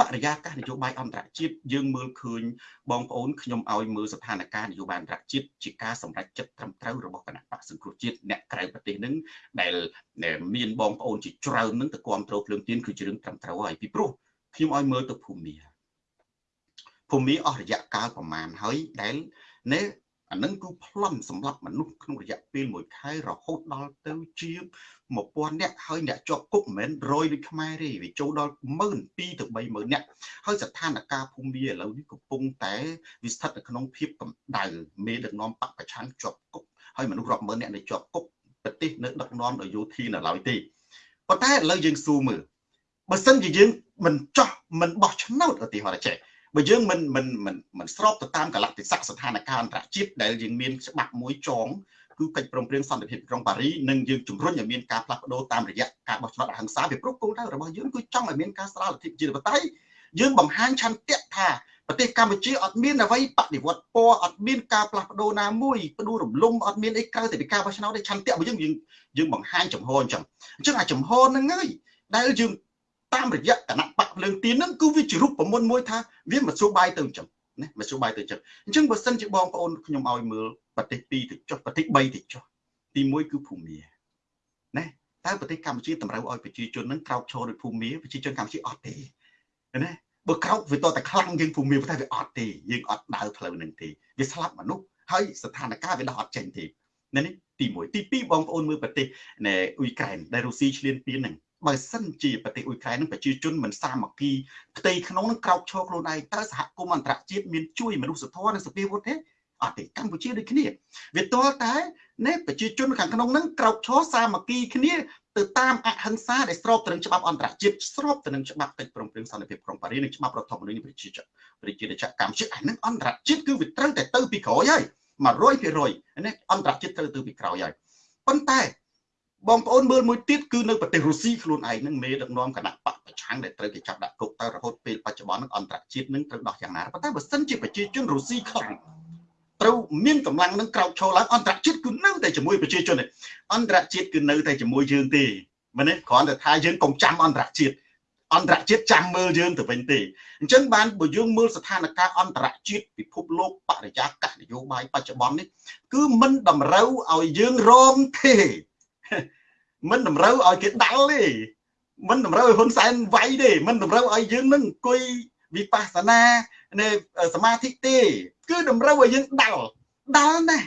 បរិយាកាសនយោបាយអន្តរជាតិយើងមើលឃើញបងប្អូនខ្ញុំឲ្យមើលស្ថានភាពនយោបាយអន្តរជាតិជាការសម្រេចចិត្តត្រឹមត្រូវរបស់គណៈបកសង្គ្រោះជាតិអ្នកក្រៅប្រទេសនឹងដែលមានបងប្អូនជាច្រើននឹងទៅគ្រប់គ្រងភ្លើងទៀនគឺជារឿងត្រឹមត្រូវហើយពីព្រោះខ្ញុំឲ្យមើលទៅភូមិ ភូមិអស់រយៈកាលប្រមាណហើយដែលណែអានឹងគឺប្លន់សម្រាប់មនុស្សក្នុងរយៈពេល1ខែរហូតដល់ទៅជា1000នាក់ហើយអ្នកជាប់គុកមិនមែនរយដូចខ្មែរទេវាចូលដល់12000ទៅ30000នាក់ហើយស្ថានភាពភូមិឥឡូវនេះកំពុងតែវាស្ថិតនៅក្នុងភាពកម្ដៅមេដឹកនាំបកប្រឆាំងជាប់គុកហើយមនុស្សរាប់ម៉ឺននាក់នៅជាប់គុកប្រទេសនៅដឹកនាំដោយយោធានៅឡើយទេប៉ុន្តែឥឡូវយើងស៊ូមើលបើសិនជាយើងមិនចោះមិនបោះឆ្នោតឧទាហរណ៍ចេះ បើយើងមិនមិនមិនមិនស្របទៅតាមកលៈទេសៈស្ថានភាពអន្តរជាតិដែលយើងមានច្បាប់មួយចងគឺកិច្ចព្រមព្រៀងសន្តិភាពក្រុងប៉ារីនិងយើងជំរុញឲ្យមានការផ្លាស់ប្ដូរតាមរយៈការបោះឆ្នោតអហិង្សាពីព្រោះគោលដៅរបស់យើងគឺចង់ឲ្យមានការស្ដារលទ្ធិប្រជាធិបតេយ្យយើងបង្ហាញឆន្ទៈថាប្រទេសកម្ពុជាអត់មានអ្វីបដិវត្តពណ៌អត់មានការផ្លាស់ប្ដូរណាមួយផ្ដួលរំលំអត់មានអីក្រៅតែពីការបោះឆ្នោតទេឆន្ទៈរបស់យើងយើងបង្ហាញចំហអញ្ចឹងអញ្ចឹងអាចំហហ្នឹងហើយដែលយើង តាមរយៈគណៈបកភ្លើងទៀនហ្នឹងគឺវាជារូបមន្តមួយថាវាមធ្យោបាយទៅអញ្ចឹងណាមធ្យោបាយទៅអញ្ចឹងអញ្ចឹងបើសិនជាបងប្អូនខ្ញុំឲ្យមើលប្រទេស2ទៅចុះប្រទេស3ទៅចុះទី1គឺភូមាណាតើប្រទេសកម្ពុជាតម្រូវឲ្យប្រជាជននឹងក្រោកឈរដោយភូមាប្រជាជនកម្ពុជាអត់ទេណាបើក្រោកវាតតែខ្លាំងជាងភូមាតែវាអត់ទេយើងអត់ដើរផ្លូវនឹងទេវាស្លាប់មនុស្សហើយស្ថានភាពវាដោះអត់ចេញទេនេះទី1ទី2បងប្អូនមើលប្រទេសអ៊ុយក្រែនដែលរុស្ស៊ីឈ្លានពានហ្នឹង បើសិនជាប្រទេសអ៊ុយក្រែននឹងប្រជាជនមិនសាមគ្គីផ្ទៃក្នុងនឹងក្រោកឈរខ្លួនឯងតើសហគមន៍អន្តរជាតិមានជួយមនុស្សធម៌និងសភាវុធទេអត់ទេកម្ពុជាដូចគ្នាវាទាល់តែណែប្រជាជនខាងក្នុងនឹងក្រោកឈរសាមគ្គីគ្នាទៅតាមអហិង្សាដែលស្របទៅនឹងច្បាប់អន្តរជាតិស្របទៅនឹងច្បាប់កិច្ចព្រមព្រៀងសន្តិភាពក្រុងប៉ារីសនិងច្បាប់រដ្ឋធម្មនុញ្ញប្រជាជាតិប្រជាជាតិកម្ពុជាអានឹងអន្តរជាតិគឺវាត្រូវតែទៅពីក្រោយហើយ100%នេះអន្តរជាតិត្រូវទៅពីក្រោយហើយប៉ុន្តែ បងប្អូនមើលមួយទៀតគឺនៅប្រទេសរុស្ស៊ីខ្លួនឯងនឹងមេដឹកនាំគណៈបកប្រឆាំងដែលត្រូវគេចាប់ដាក់គុកទៅរហូតពេលបច្ចុប្បន្ននឹងអន្តរជាតិនឹងត្រូវដោះយ៉ាងណាប៉ុន្តែបើសិនជាប្រជាជនរុស្ស៊ីខ្លាំងត្រូវមានកម្លាំងនឹងក្រោកឈរឡើងអន្តរជាតិគឺនៅតែជាមួយប្រជាជនទេអន្តរជាតិគឺនៅតែជាមួយយើងទេមែនទេគ្រាន់តែថាយើងកុំចាំអន្តរជាតិអន្តរជាតិចាំមើលយើងទៅវិញទេអញ្ចឹងបានបើយើងមើលស្ថានភាពអន្តរជាតិពិភពលោកបរិយាកាសនយោបាយបច្ចុប្បន្ននេះគឺមិនតម្រូវឲ្យយើងរងទេ មិនតម្រូវឲ្យគេដាល់ទេមិនតម្រូវឲ្យហ៊ុនសែនវាយទេមិនតម្រូវឲ្យយើងនឹងអង្គុយវិបស្សនានៃសមាធិទេ គឺតម្រូវឲ្យយើងដាល់ដាល់ណាស់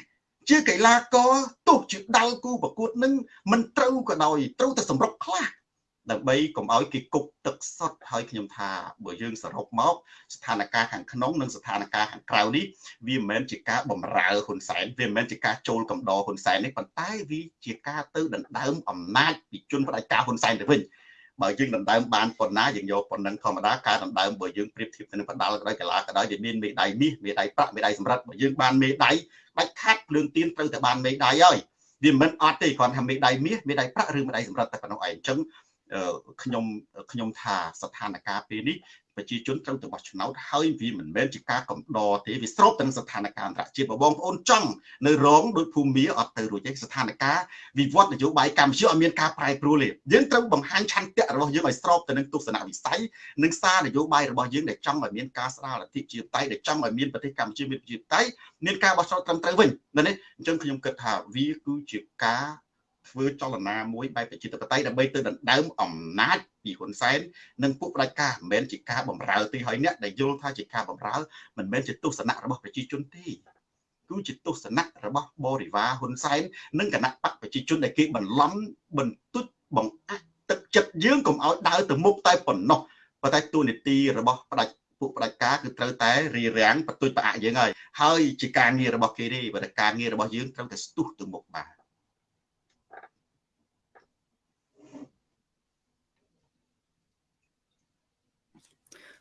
ជាកីឡាករទោះជាដាល់គូប្រកួតនឹងមិនត្រូវក៏ដោយត្រូវតែសម្រុកខ្លះ ដើម្បីកុំឲ្យគេគប់ទឹកសុទ្ធហើយខ្ញុំថាបើយើងសរុបមក ស្ថានភាពខាងក្នុងនិងស្ថានភាពខាងក្រៅនេះវាមិនមែនជាការបំរើហ៊ុនសែនវាមិនមែនជាការចូលកំដរហ៊ុនសែននេះប៉ុន្តែវាជាការទៅដណ្ដើមអំណាចពីជនផ្ដាច់ការហ៊ុនសែនទៅវិញបើយើងដណ្ដើមបានប៉ុណ្ណាយើងយកប៉ុណ្ណឹងធម្មតាការដណ្ដើមបើយើងប្រៀបធៀបទៅនឹងបដាល់ក៏ដោយកីឡាក៏ដោយវាមានមេដៃមាសមេដៃប្រាក់មេដៃសម្រាប់បើយើងបានមេដៃដាច់ខាត់ភ្លើងទៀនត្រូវតែបានមេដៃហើយវាមិនអត់ទេគ្រាន់ថាមេដៃមាសមេដៃប្រាក់ឬមេដៃសម្រាប់តែប៉ុណ្ណោះឯងអញ្ចឹង ខ្ញុំខ្ញុំថាស្ថានភាពពេលនេះប្រជាជនត្រូវទៅបោះឆ្នោតហើយវាមិនមែនជាការកំដរទេវាស្របទៅនឹងស្ថានភាពអន្តរជាតិបងប្អូនចង់នៅរងដោយភូមិអត់ទៅរួចទេស្ថានភាពវិវត្តនយោបាយកម្ពុជាអត់មានការប្រែប្រួលទេយើងត្រូវបង្ហាញឆន្ទៈរបស់យើងឲ្យស្របទៅនឹងទស្សនវិស័យនិងសារនយោបាយរបស់យើងដែលចង់ឲ្យមានការស្ដារលទ្ធិជាតិតៃដែលចង់ឲ្យមានប្រទេសកម្ពុជាមានប្រជាធិបតេយ្យមានការបោះឆ្នោតត្រឹមត្រូវវិញនេះអញ្ចឹងខ្ញុំគិតថាវាគឺជាការ ធ្វើចលនាមួយបែបប្រជាធិបតេយ្យដើម្បីទៅដណ្ដើមអំណាចពីហ៊ុនសែននិងពួកផ្ដាច់ការមិនមែនជាការបំរើទេហើយអ្នកដែលយល់ថាជាការបំរើមិនមែនជាទស្សនៈរបស់ប្រជាជនទេគឺជាទស្សនៈរបស់បរិវារហ៊ុនសែននិងគណៈបកប្រជាជនដែលគេបន្លំបន្ទុចបង្អាក់ទឹកចិត្តយើងកុំឲ្យដើរទៅមុខតែប៉ុណ្ណោះប៉ុន្តែទូនីតិរបស់ផ្ដាច់ពួកផ្ដាច់ការគឺត្រូវតែរៀបរៀងបន្ទុចប្រអាក់យើងហើយហើយជាការងាររបស់គេទេបើតែការងាររបស់យើងត្រូវតែស្ទុះទៅមុខបាន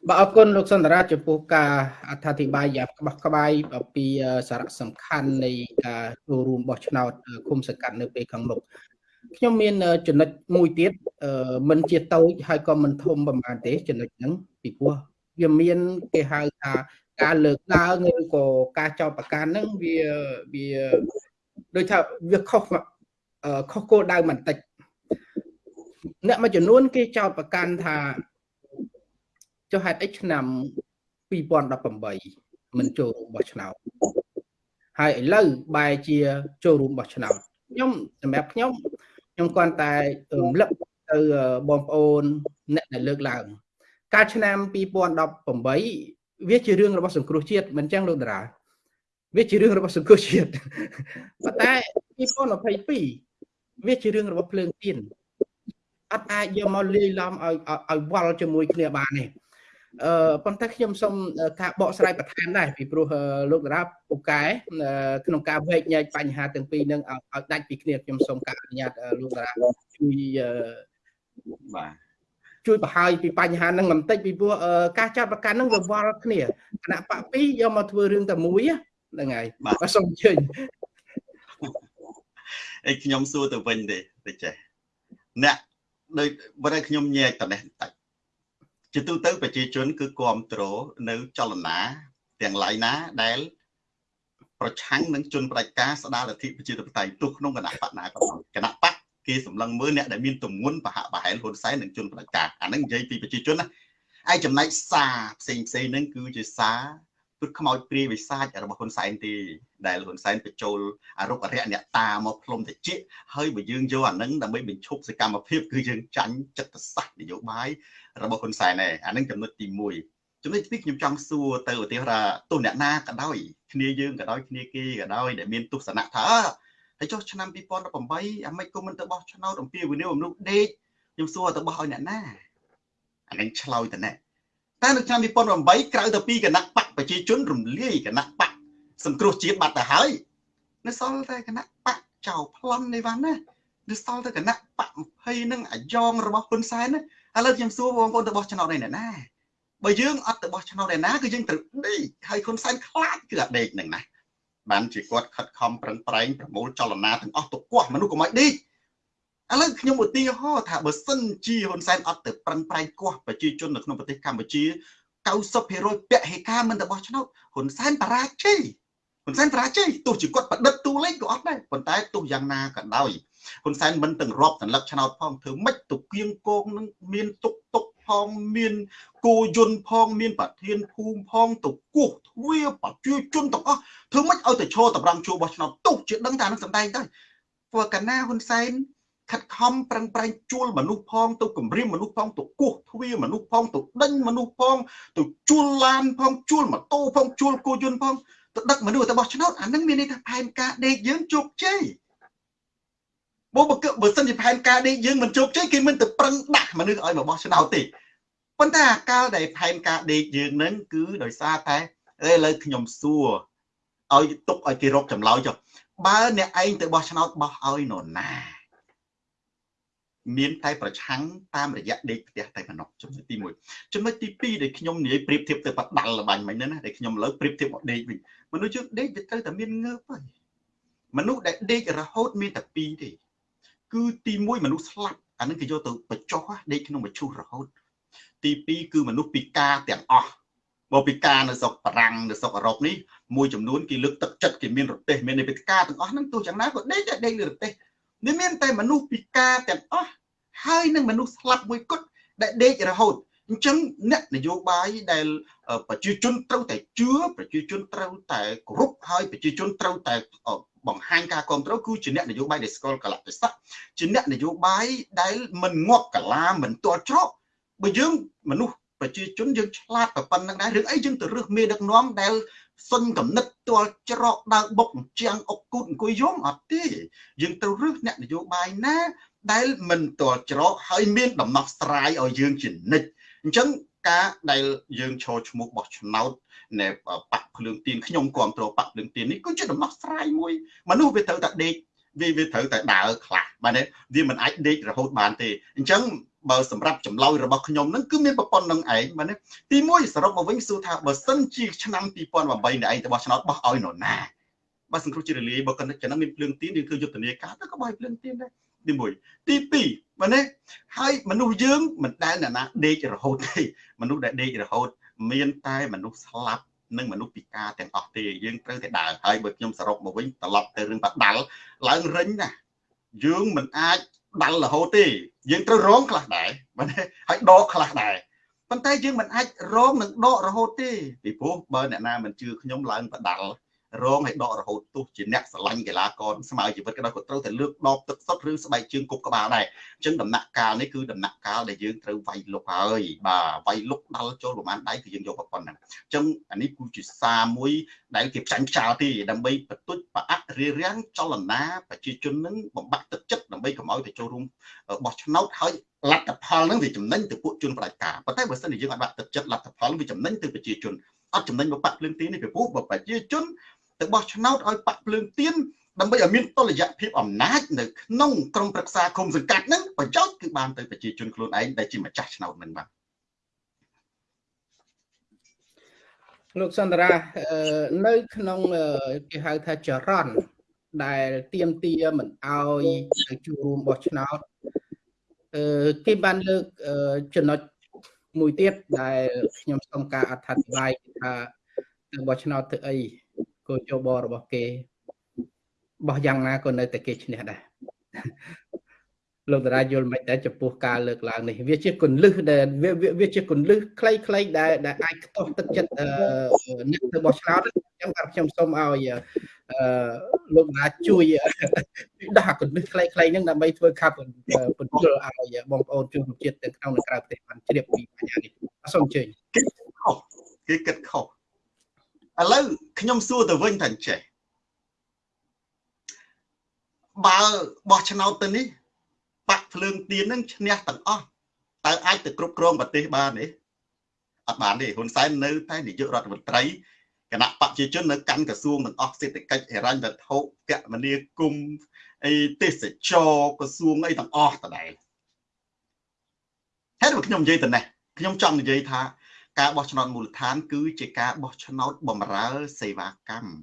បាទអរគុណលោកសន្ទរាចំពោះការអត្ថាធិប្បាយយ៉ាងក្បោះក្បាយពីសារៈសំខាន់នៃការចូលរួមបោះឆ្នោតគុំសង្កាត់នៅពេលខាងមុខខ្ញុំមានចំណុចមួយទៀតមិនជាតូចហើយក៏មិនធំប្រហែលទេចំណុចហ្នឹងពីព្រោះវាមានគេហៅថាការលើកឡើងឬក៏ការចោទប្រកាន់ហ្នឹងវាវាដូចថាវាខុសខុសគោលដៅបន្តិចអ្នកមួយចំនួនគេចោទប្រកាន់ថា ចុះហេតុអីឆ្នាំ2018មិនចូលរួមបោះឆ្នោតហើយឥឡូវបែរជាចូលរួមបោះឆ្នោតខ្ញុំសម្រាប់ខ្ញុំខ្ញុំគ្រាន់តែរំលឹកទៅបងប្អូនអ្នកដែលលើកឡើងកាលឆ្នាំ2018វាជារឿងរបស់សង្គ្រោះជាតិមិនចឹងលោកតារាវាជារឿងរបស់សង្គ្រោះជាតិប៉ុន្តែ2022វាជារឿងរបស់ភ្លើងទៀនអត់អាចយកមកលាយឡំឲ្យឲ្យវល់ជាមួយគ្នាបានទេ អឺប៉ុន្តែខ្ញុំសូមការបកស្រាយបន្ថែមដែរពីព្រោះលោកតារាពូកែក្នុងការវែកញែកបញ្ហាទាំងពីរនឹងឲ្យដាច់ពីគ្នាខ្ញុំសូមការអនុញ្ញាតលោកតារាជួយបាទជួយបង្ហាញពីបញ្ហាហ្នឹងបន្តិចពីព្រោះការចាត់ប្រកាន់ហ្នឹងវាវល់គ្នាគណៈបក2យកមកធ្វើរឿងតែមួយហ្នឹងហើយបាទសូមអញ្ជើញអីខ្ញុំសួរទៅវិញទេទៅចេះអ្នកដូចបើតែខ្ញុំញែកតនេះបន្តិច ជាទូទៅប្រជាជនគឺគ្រប់គ្រងនៅចលនាទាំងឡាយណាដែល ប្រឆាំងនឹងជនផ្ដាច់ការស្ដារលទ្ធិប្រជាធិបតេយ្យទោះក្នុងគណៈបកណាក៏ដោយគណៈបកគេសម្លឹងមើលអ្នកដែលមានទម្ងន់បហបហែលហ៊ុនសែននិងជនផ្ដាច់ការអាហ្នឹងនិយាយពីប្រជាជនណាឯចំណែកសារផ្សេងផ្សេងហ្នឹងគឺជាសារ ពុតខ្មោចព្រាយវិសាចរបស់ហ៊ុនសែនទេដែលហ៊ុនសែនបញ្ចូលអរុកអរិយអ្នកតាមកផ្លុំតិចហើយបើយើងយកអានឹងដើម្បីបញ្ឈប់សកម្មភាពគឺយើងចាញ់ចិត្តសាស្ត្រនយោបាយរបស់ហ៊ុនសែនឯងអានឹងចំណុចទី1ចំណុចទី2ខ្ញុំចង់សួរទៅឧទាហរណ៍ទោះអ្នកណាក៏ដោយគ្នាយើងក៏ដោយគ្នាគេក៏ដោយដែលមានទស្សនៈថាហើយចុះឆ្នាំ2018អាម៉េចក៏មិនទៅបោះឆ្នោតអំពីវិនិយោគមនុស្សដេកខ្ញុំសួរទៅបោះឲ្យអ្នកណាអានឹងឆ្លោយទៅណែតែនៅឆ្នាំ2008ក្រៅទៅពីគណៈ បកប្រជាជនរំលាយគណៈបកសង្គ្រោះជាតិបាត់ទៅហើយនៅសល់តែគណៈបកចៅប្លន់នេះវ៉ាន់ណានៅសល់តែគណៈបក20នឹងអាយ៉ងរបស់ហ៊ុនសែនណាឥឡូវខ្ញុំសួរបងប្អូនទៅបោះឆ្នោតឯណាបើយើងអត់ទៅបោះឆ្នោតឯណាគឺយើងត្រូវដេកហើយហ៊ុនសែនខ្លាចគឺអាដេកនឹងណាបានជាគាត់ខិតខំប្រឹងប្រែងប្រមូលចលនាទាំងអស់ទៅគាស់មនុស្សកុំឲ្យដេកឥឡូវខ្ញុំឧទាហរណ៍ថាបើសិនជាហ៊ុនសែនអត់ទៅប្រឹងប្រែងគាស់ប្រជាជននៅក្នុងប្រទេសកម្ពុជា 90%ពហិការមិនទៅបោះឆ្នោតហ៊ុនសែនបរាជ័យហ៊ុនសែនបរាជ័យទោះជាគាត់ប្រឌិតទូលេខក៏អត់ដែរប៉ុន្តែទោះយ៉ាងណាក៏ដោយហ៊ុនសែនមិនទាំងរាប់សន្លឹកឆ្នោតផងធ្វើម៉េចទៅគៀងគងនឹងមានទុកទុកផងមានគោយន្តផងមានប្រធានភូមិផងទៅគោះទ្វាប្រជាជនទាំងអស់ធ្វើម៉េចឲ្យទៅឈរតម្រង់ជួបបោះឆ្នោតទុកជាដឹងថានឹងសម្ដែងដែរព្រោះកាលណាហ៊ុនសែន ខិតខំប្រឹងប្រែងជួលមនុស្សផងទៅគម្រាមមនុស្សផងទៅគោះទ្វាមនុស្សផងទៅដេញមនុស្សផងទៅជួលឡានផងជួលម៉ូតូផងជួលគោយន្តផងទៅដឹកមនុស្សទៅបោះឆ្នោតអានឹងមានន័យថាផែនការដេកយើងជោគជ័យបើបើបើសិនជាផែនការដេកយើងមិនជោគជ័យគេមិនទៅប្រឹងដាក់មនុស្សឲ្យមកបោះឆ្នោតទេប៉ុន្តែអាកាលដែលផែនការដេកយើងនឹងគឺដោយសារតែឥឡូវខ្ញុំសួរឲ្យទុកឲ្យគេរកចម្លើយចុះបើអ្នកឯងទៅបោះឆ្នោតបោះឲ្យនរណា មានតែប្រឆាំងតាមរយៈដេកផ្ទះតែប៉ុណ្ណោះចំណុចទី1ចំណុចទី2ដែលខ្ញុំនិយាយប្រៀបធៀបទៅបដាល់លបាញ់មិញហ្នឹងណាដែលខ្ញុំលើប្រៀបធៀបមកដេកវិញមនុស្សយើងដេកវាត្រូវតែមានងើបហើយមនុស្សដែលដេករហូតមានតែ2ទេគឺទី1មនុស្សស្លាប់អានឹងគេយកទៅបញ្ចុះដេកក្នុងមឈូសរហូត ទី2គឺមនុស្សពិការទាំងអស់មកពិការនៅស្រុកបារាំងនៅស្រុកអឺរ៉ុបនេះមួយចំនួនគេលើកទឹកចិត្តគេមានរទេសមានពិការទាំងអស់ហ្នឹងទោះយ៉ាងណាក៏ដេកតែដេកលើរទេស នេះមានតែមនុស្សពិការទាំងអស់ហើយនឹងមនុស្សស្លាប់មួយគត់ដែលដេករហូតអញ្ចឹងអ្នកនយោបាយដែលប្រជាជនត្រូវតែជឿប្រជាជនត្រូវតែគោរពហើយប្រជាជនត្រូវតែបង្ហាញការគ្រប់គ្រងគឺជាអ្នកនយោបាយដែលស្គាល់កលៈទេសៈជាអ្នកនយោបាយដែលមិនងាប់កាឡាមិនទាល់ច្រកបើយើងមនុស្សប្រជាជនយើងឆ្លាតប៉ុណ្្នឹងដែររឿងអីយើងទៅរឹសមេដឹកនាំដែល សុញកំណត់ទាល់ច្រកដើបុកជាងអុកគូតអង្គុយយំអត់ទេយើងត្រូវរឹសអ្នកនយោបាយណាដែលមិនទាល់ច្រកហើយមានដំណោះស្រាយឲ្យយើងជានិច្ចអញ្ចឹងការដែលយើងឈរឈ្មោះបោះឆ្នោតនៅបាក់ភ្លើងទៀនខ្ញុំគ្រប់គ្រងបាក់ភ្លើងទៀននេះគឺជាដំណោះស្រាយមួយមនុស្សវាត្រូវតែដេកវាវាត្រូវតែដើរខ្លះបាទទេវាមិនអាចដេករហូតបានទេអញ្ចឹង បើសម្រាប់ចម្លើយរបស់ខ្ញុំនឹងគឺមានប្រព័ន្ធនឹងឯងបាទទី1សរុបមកវិញសួរថាបើសិនជាឆ្នាំ2008នេះឯងទៅបោះឆ្នោតបោះឲ្យនរណាបើសង្គ្រោះជារលាយបើគាត់ចំណឹងមានភ្លើងទៀនឬគឺយុទ្ធនាការទៅក៏បោះភ្លើងទៀនដែរទី1ទី2បាទនេះហើយមនុស្សយើងមិនដែលអ្នកណាដេករហូតទេមនុស្សដែលដេករហូត មានតែមនុស្សស្លាប់និងមនុស្សពិការទាំងអស់ទេយើងត្រូវតែដើរហើយបើខ្ញុំសរុបមកវិញត្រឡប់ទៅរឿងបដាល់ឡើងរិញណាយើងមិនអាច ដាល់រហូតទេយើងត្រូវរងខ្លះដែរបាទហើយដកខ្លះដែរប៉ុន្តែយើងមិនអាចរងនឹងដករហូតទេពីព្រោះបើអ្នកណាមិនជឿខ្ញុំឡើងបដាល់ រងឲ្យដករហូតទោះជាអ្នកស្រឡាញ់កីឡាករស្មើជីវិតក៏ដោយក៏ត្រូវតែលើកដបទឹកសុទ្ធឬស្បែកជើងគប់ក្បាលដែរអញ្ចឹងដំណាក់កាលនេះគឺដំណាក់កាលដែលយើងត្រូវវាយលុកហើយបាទវាយលុកដល់ចូលប្រហែលដៃគឺយើងយកប៉ុណ្ណឹងអញ្ចឹងអានេះគឺជាសារមួយដែលគេផ្ចាញ់ខ្យល់ទេដើម្បីបន្ទុចប្រអាក់រារាំងចលនាប្រជាជននឹងបំបាក់ទឹកចិត្តដើម្បីកុំឲ្យទៅចូលរួមបោះឆ្នោតហើយលទ្ធផលនឹងវាចំណេញទៅពួកជនបដិការប៉ុន្តែបើសិនជាយើងអាចបាក់ទឹកចិត្តលទ្ធផលវាចំណេញទៅប្រជាជនអត់ចំណេញមកបាក់ភ្លើងទីនេះពីព្រោះបើប្រជាជន ទៅបោះឆ្នោតឲ្យបាក់ភ្លើងទៀនដើម្បីឲ្យមានតុល្យភាពអំណាចនៅក្នុងក្រមប្រឹក្សាគុំសង្កាត់ហ្នឹងប្រយោជន៍គឺបានទៅប្រជាជនខ្លួនឯងដែលជាម្ចាស់ឆ្នោតហ្នឹងបាទលោកសន្តារានៅក្នុងគេហៅថាចរន្តដែលទៀមទាមិនអោយទៅចូលរួមបោះឆ្នោតអឺគេបានលើកចំណុចមួយទៀតដែលខ្ញុំសូមការអត្ថាធិប្បាយថាទៅបោះឆ្នោតធ្វើអី គោលយោបល់របស់គេបោះយ៉ាងណាក៏នៅតែគេឈ្នះដែរលោកតារាយល់មិនដែរចំពោះការលើកឡើងនេះវាជាគុណលឹះដែលវាជាគុណលឹះខ្លីៗដែលដែលអាចខ្ទាស់ទឹកចិត្តអ្នកទៅបោះឆ្នោតអញ្ចឹងបាទខ្ញុំសូមឲ្យអឺលោកតាជួយដាក់គុណលឹះខ្លីៗហ្នឹងដើម្បីធ្វើខាប់បញ្ជលឲ្យបងប្អូនជនជាតិទាំងក្នុងនិងក្រៅប្រទេសបានជ្រាបពីបញ្ហានេះសូមអញ្ជើញគេគិតខុស ឥឡូវខ្ញុំសួរទៅវិញថាចេះបើបោះឆ្នោតទៅនេះបាក់ភ្លើងទៀននឹងឈ្នះទាំងអស់តើអាចទៅគ្រប់គ្រងប្រទេសបានទេអត់បានទេហ៊ុនសែននៅតែនាយករដ្ឋមន្ត្រីគណៈបព្វជិជននៅកាន់ក្រសួងទាំងអស់សេដ្ឋកិច្ចហិរញ្ញវត្ថុកមនាគមន៍អីទេសចរក្រសួងអីទាំងអស់តដែលហេតុមកខ្ញុំនិយាយទៅនេះខ្ញុំចង់និយាយថា ការបោះឆ្នោតមូលដ្ឋាន គឺជាការបោះឆ្នោតបំរើសេវាកម្ម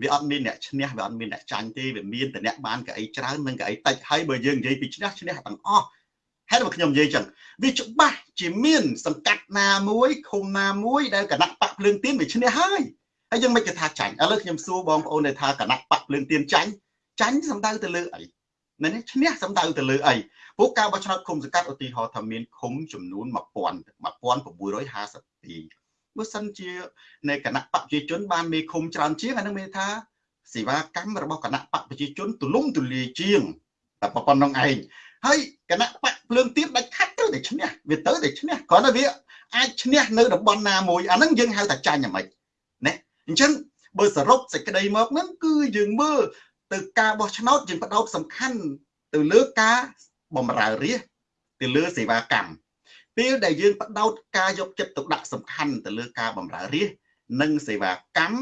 វាអត់មានអ្នកឈ្នះវាអត់មានអ្នកចាញ់ទេវាមានតែអ្នកបានកៅអីច្រើននិងកៅអីតិចហើយបើយើងនិយាយពីឈ្នះឈ្នះទាំងអស់ហេតុមកខ្ញុំនិយាយចឹងវាច្បាស់ជាមាន សង្កាត់ណាមួយឃុំណាមួយដែលគណៈបកភ្លើងទៀនវាឈ្នះហើយហើយយើងមិនគេថាចាញ់ឥឡូវខ្ញុំសួរបងប្អូនដែលថាគណៈបកភ្លើងទៀនចាញ់ចាញ់សំដៅទៅលើអី នេះឈ្នះសំដៅទៅលើអីព្រោះការបោះឆ្នោតឃុំសង្កាត់ឧទាហរណ៍ថាមានឃុំចំនួន1000 1652បើសិនជានៃគណៈបកប្រជាជនបានមេឃុំច្រើនជាងអានឹងមានថាសេវាកម្មរបស់គណៈបកប្រជាជនទូលំទូលាយជាងតែប៉ុណ្្នឹងឯងហើយគណៈបកភ្លើងទៀនដាច់ខាត់ទៅតែឈ្នះវាទៅតែឈ្នះគ្រាន់តែវាអាចឈ្នះនៅតំបន់ណាមួយអានឹងយើងហៅថាចាញ់ហ្មិចណាអញ្ចឹងបើសរុបសេចក្តីមកហ្នឹងគឺយើងមើល ទៅការបោះឆ្នោតយើងបដោតសំខាន់ទៅលើការបំរើរាជទៅលើសេវាកម្មពេលដែលយើងបដោតការយកចិត្តទុកដាក់សំខាន់ទៅលើការបម្រើរាជនិងសេវាកម្ម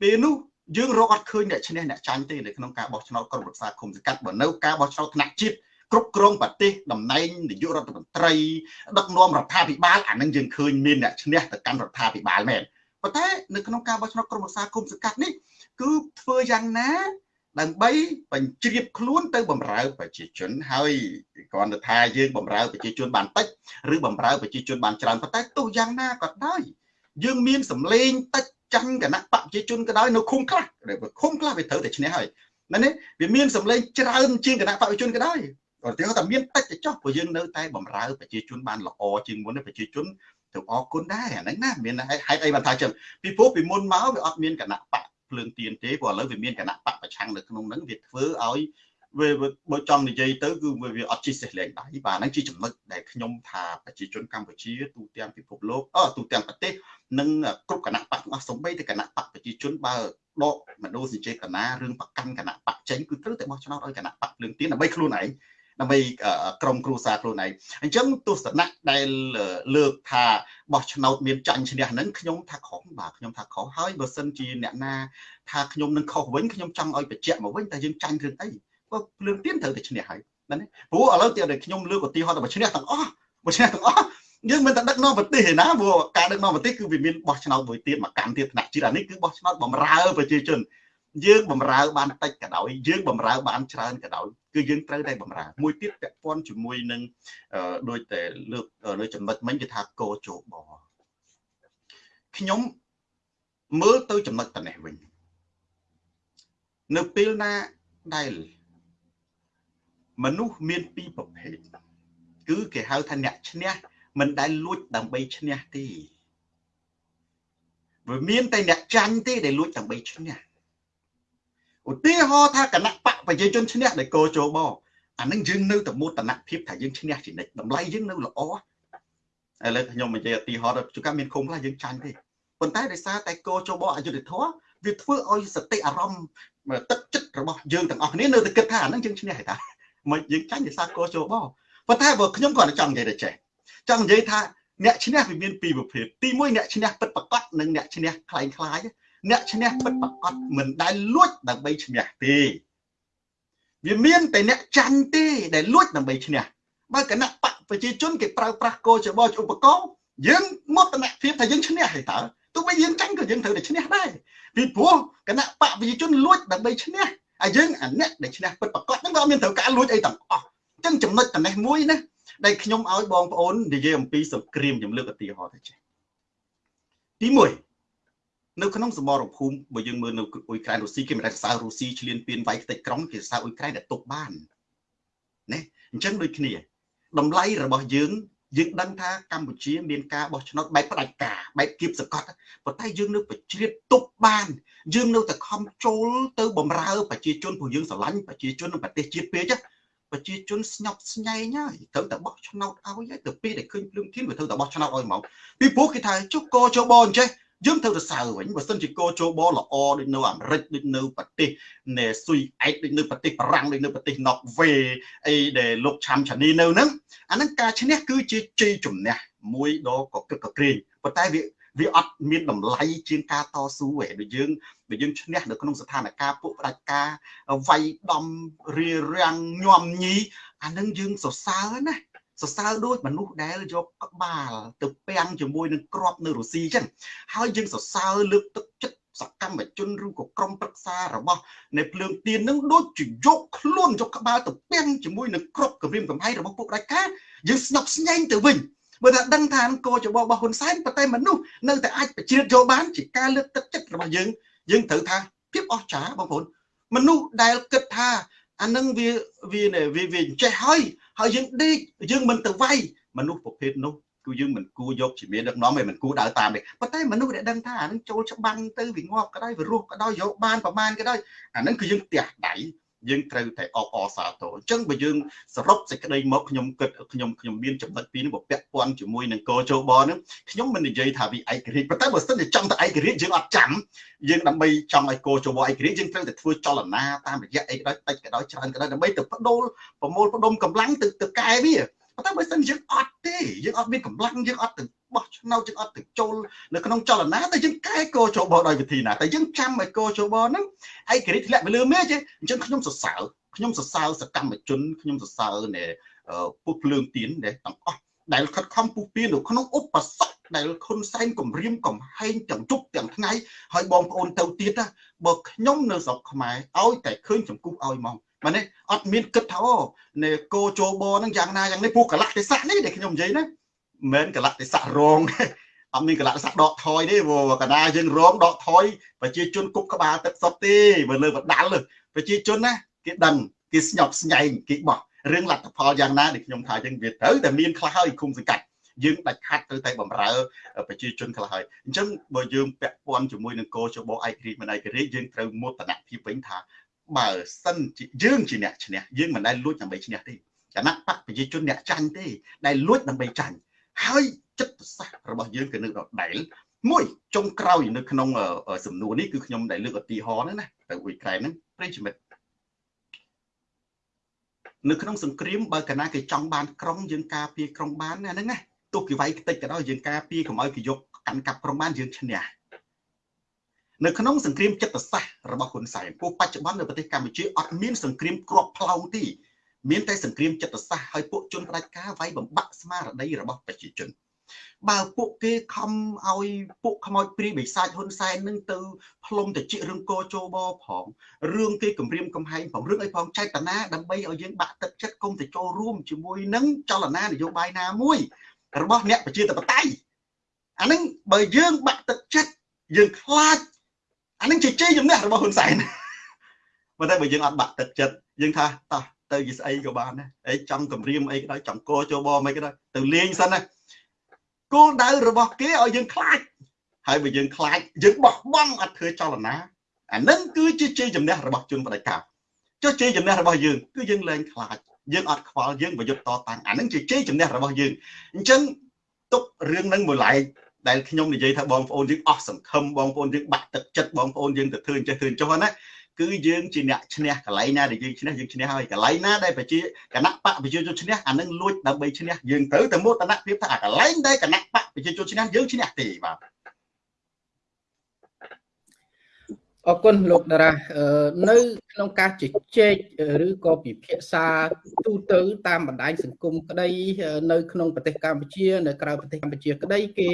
ពេលនោះយើងរកអត់ឃើញអ្នកឈ្នះអ្នកចាញ់ទេនៅក្នុងការបោះឆ្នោតក្រុមប្រឹក្សាគុំសង្កាត់បើនៅការបោះឆ្នោតថ្នាក់ជាតិគ្រប់គ្រងប្រទេសតំណែងនាយករដ្ឋមន្ត្រីដឹកនាំរដ្ឋាភិបាលអានឹងយើងឃើញមានអ្នកឈ្នះទៅកាន់រដ្ឋាភិបាលមែនប៉ុន្តែនៅក្នុងការបោះឆ្នោតក្រុមប្រឹក្សាគុំសង្កាត់នេះគឺធ្វើយ៉ាងណា ដើម្បីបញ្ជ្រាបខ្លួនទៅបំរើប្រជាជន ហើយគ្រាន់តែថាយើងបំរើប្រជាជនបានតិចឬបំរើប្រជាជនបានច្រើនប៉ុន្តែទោះយ៉ាងណាក៏ដោយយើងមានសម្លេងតិចចាញ់គណៈបកប្រជាជនក៏ដោយនៅឃុំខ្លះឃុំខ្លះវាត្រូវតែឈ្នះហើយណានេះវាមានសម្លេងច្រើនជាងគណៈបកប្រជាជនក៏ដោយឧទាហរណ៍ថាមានតិចទៅចុះព្រោះយើងនៅតែបំរើប្រជាជនបានល្អជាងមុនប្រជាជនទៅអរគុណដែរអាហ្នឹងណាមានហេតុអីបានថាចឹងពីព្រោះពីមុនមកវាអត់មានគណៈបក ភ្លើងទៀនទេព្រោះឥឡូវវាមានគណៈបកប្រឆាំងនៅក្នុងហ្នឹងវាធ្វើឲ្យវាបើចង់និយាយទៅគឺវាអត់ជីសេះលែងដៃបាទហ្នឹងជាចំណុចដែលខ្ញុំថាប្រជាជនកម្ពុជាទូទាំងពិភពលោកអទូទាំងប្រទេសនិងគ្រប់គណៈបកទាំងអស់សំបីតែគណៈបកប្រជាជនបើដកមនោសញ្ចេតនារឿងប្រកាន់គណៈបកចេញគឺត្រូវតែបោះឆ្នោតឲ្យគណៈបកភ្លើងទៀនដើម្បីខ្លួនឯង ដើម្បីក្រុមគ្រួសារខ្លួនឯងអញ្ចឹងទស្សនៈដែលលើកថាបោះឆ្នោតមានចាញ់ឈ្នះហ្នឹងខ្ញុំថាខុសបាទខ្ញុំថាខុសហើយបើសិនជាអ្នកណាថាខ្ញុំនឹងខុសវិញខ្ញុំចង់ឲ្យបញ្ជាក់មកវិញតែយើងចាញ់រឿងអីព្រោះភ្លើងទៀនត្រូវតែឈ្នះហើយណាព្រោះឥឡូវទៀតខ្ញុំលើកឧទាហរណ៍តែឈ្នះទាំងអស់មកឈ្នះទាំងអស់យើងមិនតែដឹកនាំប្រទេសឯណាព្រោះការដឹកនាំប្រទេសគឺវាមានបោះឆ្នោតមួយទៀតមកកម្មទៀតថ្នាក់ជាតិអានេះគឺបោះឆ្នោតបំរើប្រជាជន យើងបំរើបានតិចក៏ដោយយើងបំរើបានច្រើនក៏ដោយគឺយើងត្រូវតែបំរើមួយទៀតពាក់ព័ន្ធជាមួយនឹងដូចតែលើកនៅចំណុចមិញគេថាកោជោបខ្ញុំមើលទៅចំណុចតនេះវិញនៅពេលណាដែលមនុស្សមានពីរប្រភេទគឺគេហៅថាអ្នកឈ្នះមិនដែលលួចដើម្បីឈ្នះទេវាមានតែអ្នកចាញ់ទេដែលលួចដើម្បីឈ្នះ ឧទាហរណ៍ថាគណៈបកប្រជាជនឈ្នះដោយកោជបអានឹងយើងនៅតែមោទនភាពថាយើងឈ្នះជានិច្ចតម្លៃយើងនៅល្អឥឡូវខ្ញុំនិយាយឧទាហរណ៍ជួនកាលមានឃុំខ្លះយើងចាញ់ទេប៉ុន្តែដោយសារតែកោជបអយុធធម៌វាធ្វើឲ្យសតិអារម្មណ៍ទឹកចិត្តរបស់យើងទាំងអស់គ្នានៅតែគិតថាអានឹងយើងឈ្នះហើយតាមិនយើងចាញ់ដោយសារកោជបប៉ុន្តែបើខ្ញុំគាត់ចង់និយាយទៅចេះចង់និយាយថាអ្នកឈ្នះវាមានពីរប្រភេទទី1អ្នកឈ្នះពិតប្រកបនិងអ្នកឈ្នះคล้ายคล้าย អ្នកឈ្នះពិតប្រកបមិនដែលលួចដើម្បីឈ្នះទេវាមានតែអ្នកចាញ់ទេដែលលួចដើម្បីឈ្នះបើគណៈបកប្រជាជនគេប្រើប្រាស់កោចបោឧបករណ៍យើងមោទនភាពថាយើងឈ្នះហើយតើទោះបីយើងចាញ់ក៏យើងត្រូវតែឈ្នះដែរពីព្រោះគណៈបកប្រជាជនលួចដើម្បីឈ្នះហើយយើងអាអ្នកដែលឈ្នះពិតប្រកបហ្នឹងក៏អត់មានត្រូវការលួចអីទាំងអស់អញ្ចឹងចំណុចតនេះមួយណាដែលខ្ញុំឲ្យបងប្អូននិយាយអំពីសង្គ្រាមខ្ញុំលើកឧទាហរណ៍ទៅចេះទី1 នៅក្នុងសមរភូមិបើយើងមើលនៅអ៊ុយក្រែនរុស្ស៊ីគេមិនដែលសរសើររុស្ស៊ីឈ្លានពានវាយខ្ទេចក្រុងគេសរសើរអ៊ុយក្រែនដែលទុកបានណាអញ្ចឹងដូចគ្នាតម្លៃរបស់យើងយើងដឹងថាកម្ពុជាមានការបោះឆ្នោតបែបផ្ដាច់ការបែបគៀបសកត់ប៉ុន្តែយើងនៅបញ្ជ្រាបទប់បាន យើងនៅតែខំចូលទៅបំរើប្រជាជនព្រោះយើងស្រឡាញ់ប្រជាជននៅប្រទេសជាតិពេកប្រជាជនស្ញប់ស្ញែងហើយត្រូវតែបោះឆ្នោតឲ្យហើយទៅពេលដែលឃើញភ្លើងធានវាត្រូវតែបោះឆ្នោតឲ្យហ្មងពីព្រោះគេថាចុះកោចបអញ្ចេះ យើងត្រូវទៅសើវិញបើសិនជាកោជបល្អដូចនៅអាមេរិកដូចនៅប្រទេសណែស៊ុយអែកដូចនៅប្រទេសបារាំងដូចនៅប្រទេសណុកវេអីដែលលោកឆាំឆានីនៅហ្នឹងអាហ្នឹងការឈ្នះគឺជាជ័យជំនះមួយដ៏កក្រឹកកក្រែងប៉ុន្តែវាវាអត់មានតម្លៃជាងការតស៊ូឯងដូចយើងបើយើងឈ្នះនៅក្នុងស្ថានភាពពួកផ្ដាច់ការវាយដំរារាំងញោមញីអានឹងយើងសរសើរណា សរសើរដូចមនុស្សដែលយកក្បាលទៅពាំងជាមួយនឹងក្របនៅរុស្ស៊ីចឹងហើយយើងសរសើរលើកទឹកចិត្តសកម្មជនឬក៏ក្រុមប្រឹក្សារបស់នៃភ្លើងទៀននឹងដូចជាយកខ្លួនយកក្បាលទៅពាំងជាមួយនឹងក្របគម្រាមកំហែងរបស់ពួកផ្ដាច់ការយើងស្ញប់ស្ញែងទៅវិញបើថាដឹងថាកោចបរបស់ហ៊ុនសែនប៉ុន្តែមនុស្សនៅតែអាចបញ្ជ្រាបយកបានជាការលើកទឹកចិត្តរបស់យើងយើងត្រូវថាភាពអស្ចារ្យបងប្អូនមនុស្សដែលគិតថាអានឹងវាវាវាវាចេះហើយ ហើយយើងដេកយើងមិនទៅវាយមនុស្សប្រភេទនោះគឺយើងមិនគួរយកជាមានដឹកនាំឯមិនគួរដើរតាមទេប៉ុន្តែមនុស្សដែលដឹងថាអានឹងចូលច្បាំងទៅវាងាប់ក៏ដោយវារស់ក៏ដោយយកបានប្រមាណក៏ដោយអានឹងគឺយើងផ្ទះដៃ យើងត្រូវតែអបអរសាទរអញ្ចឹងបើយើងសរុបសេចក្តីមកខ្ញុំគិតខ្ញុំខ្ញុំមានចំណុចពីរនេះពាក់ព័ន្ធជាមួយនឹងកោជបហ្នឹងខ្ញុំមិននិយាយថាវាឯករាជ្យប៉ុន្តែបើសិនជាចង់ទៅឯករាជ្យយើងអត់ចាំយើងដើម្បីចង់ឲ្យកោជបឯករាជ្យយើងត្រូវតែធ្វើចលនាតាមរយៈអីក៏ដោយតិចក៏ដោយច្រើនក៏ដោយដើម្បីទៅបដូរប្រមូលផ្ដុំកម្លាំងទៅទៅកែវាប៉ុន្តែបើសិនយើងអត់ទេយើងអត់មានកម្លាំងយើងអត់ទៅ បោះឆ្នោតយើងអត់ទៅចូលនៅក្នុងចលនាតែយើងកែកោជបដោយវិធីណាតែយើងចាំឲ្យកោជបហ្នឹងឯករាជ្យធ្លាក់ទៅលើមេចេះអញ្ចឹងខ្ញុំសរសើរខ្ញុំសរសើរសកម្មជនខ្ញុំសរសើរនៃពុះភ្លើងទៀនដែលទាំងអស់ដែលខិតខំពុះពៀននៅក្នុងឧបសគ្គដែលខុនសែនគម្រាមកំហែងទាំងជប់ទាំងថ្ងៃហើយបងប្អូនទៅទៀតណាបើខ្ញុំនៅស្រុកខ្មែរឲ្យតែឃើញចំគូសឲ្យហ្មងមែនទេអត់មានគិតថាអូនៃគោជោបហ្នឹងយ៉ាងណាយ៉ាងនេះពួកកលៈទេសៈនេះដែលខ្ញុំនិយាយណា មិនកលៈទេសៈរងអត់មានកលៈទេសៈដកថយទេព្រោះកណាយើងរងដកថយប្រជាជនគប់ក្បាលទឹកសុតទេបើលើបដាល់ប្រជាជនណាគេដឹងគេស្ញប់ស្ញែងគេបោះរឿងលទ្ធផលយ៉ាងណាដែលខ្ញុំថាយើងវាត្រូវតែមានខ្លះហើយគុំសង្កាត់យើងដាច់ខាត់ទៅតែបំរើប្រជាជនខ្លះហើយអញ្ចឹងបើយើងពាក់ព័ន្ធជាមួយនឹងកោជបឯករាជ្យមិនឯករាជ្យយើងត្រូវមោទនភាពវិញថាបើសិនជាយើងជាអ្នកឈ្នះយើងមិនដែលលួចដើម្បីឈ្នះទេគណៈបកប្រជាជនអ្នកចាញ់ទេដែលលួចដើម្បីចាញ់ ហើយចិត្តសាស្ត្ររបស់យើងគឺនៅដដែល មួយចុងក្រោយនៅក្នុងសំណួរនេះគឺខ្ញុំដែលលើកឧទាហរណ៍ហ្នឹងណាទៅអ៊ុយក្រែនហ្នឹងប្រិយមិត្តនៅក្នុងសង្គ្រាមបើកាលណាគេចង់បានក្រុងយើងការពារក្រុងបានណាហ្នឹងណាទោះគេវាយខ្ទេចក៏ដោយយើងការពារកុំឲ្យគេយកកាន់កាប់ក្រុងបានយើងឈ្នះនៅក្នុងសង្គ្រាមចិត្តសាស្ត្ររបស់ហ៊ុនសែនពួកបច្ចុប្បន្ននៅប្រទេសកម្ពុជាអត់មានសង្គ្រាមគ្រាប់ផ្លោងទេ មានតែសង្គ្រាមចិត្តសាស្ត្រហើយពួកជនផ្ដាច់ការវាយបំបាក់ស្មារតីរបស់ប្រជាជនបើពួកគេខំឲ្យពួកខ្មោចព្រាយបិសាចហ៊ុនសែននឹងទៅផ្លុំតិចរឿងកោជោបផងរឿងគេគម្រាមកំហែងផងរឿងអីផងចេតនាដើម្បីឲ្យយើងបាក់ទឹកចិត្តគុំទៅចូលរួមជាមួយនឹងចលនានយោបាយណាមួយ របស់អ្នកប្រជាធិបតេយ្យអានឹងបើយើងបាក់ទឹកចិត្តយើងខ្លាចអានឹងជាជ័យជំនះរបស់ហ៊ុនសែនប៉ុន្តែបើយើងអត់បាក់ទឹកចិត្តយើងថាតោះ ទៅជាស្អីក៏បានដែរអីចង់គម្រាមអីក៏ដោយចង់កោចូលបមិនក៏ដោយទៅលេងសិនណាគោលដៅរបស់គេឲ្យយើងខ្លាចហើយបើយើងខ្លាចយើងបោះបង់អត់ធ្វើចលនាអានឹងគឺជាជ័យជំនះរបស់ជនបដិការចុះជ័យជំនះរបស់យើងគឺយើងលែងខ្លាចយើងអត់ខ្វល់យើងប្រយុទ្ធតតាំងអានឹងជាជ័យជំនះរបស់យើងអញ្ចឹងទុករឿងនឹងមួយឡែកដែលខ្ញុំនិយាយថាបងប្អូនយើងអស់សង្ឃឹមបងប្អូនយើងបាក់ទឹកចិត្តបងប្អូនយើងទៅធ្វើចេះធ្វើចុះណា គឺយើងជាអ្នកឈ្នះកន្លែងណាដែលយើងឈ្នះយើងឈ្នះហើយកន្លែងណាដែលប្រជាគណៈបកប្រជាជនឈ្នះអានឹងលួចដើម្បីឈ្នះយើងទៅតែមោទនភាពថាអាកន្លែងដែលគណៈបកប្រជាជនឈ្នះយើងឈ្នះទេបាទអរគុណលោកតារានៅក្នុងការជជែកឬក៏ពិភាក្សាទូទៅតាមបណ្ដាញសង្គមក្តី នៅក្នុងប្រទេសកម្ពុជា នៅក្រៅប្រទេសកម្ពុជាក្តីគេ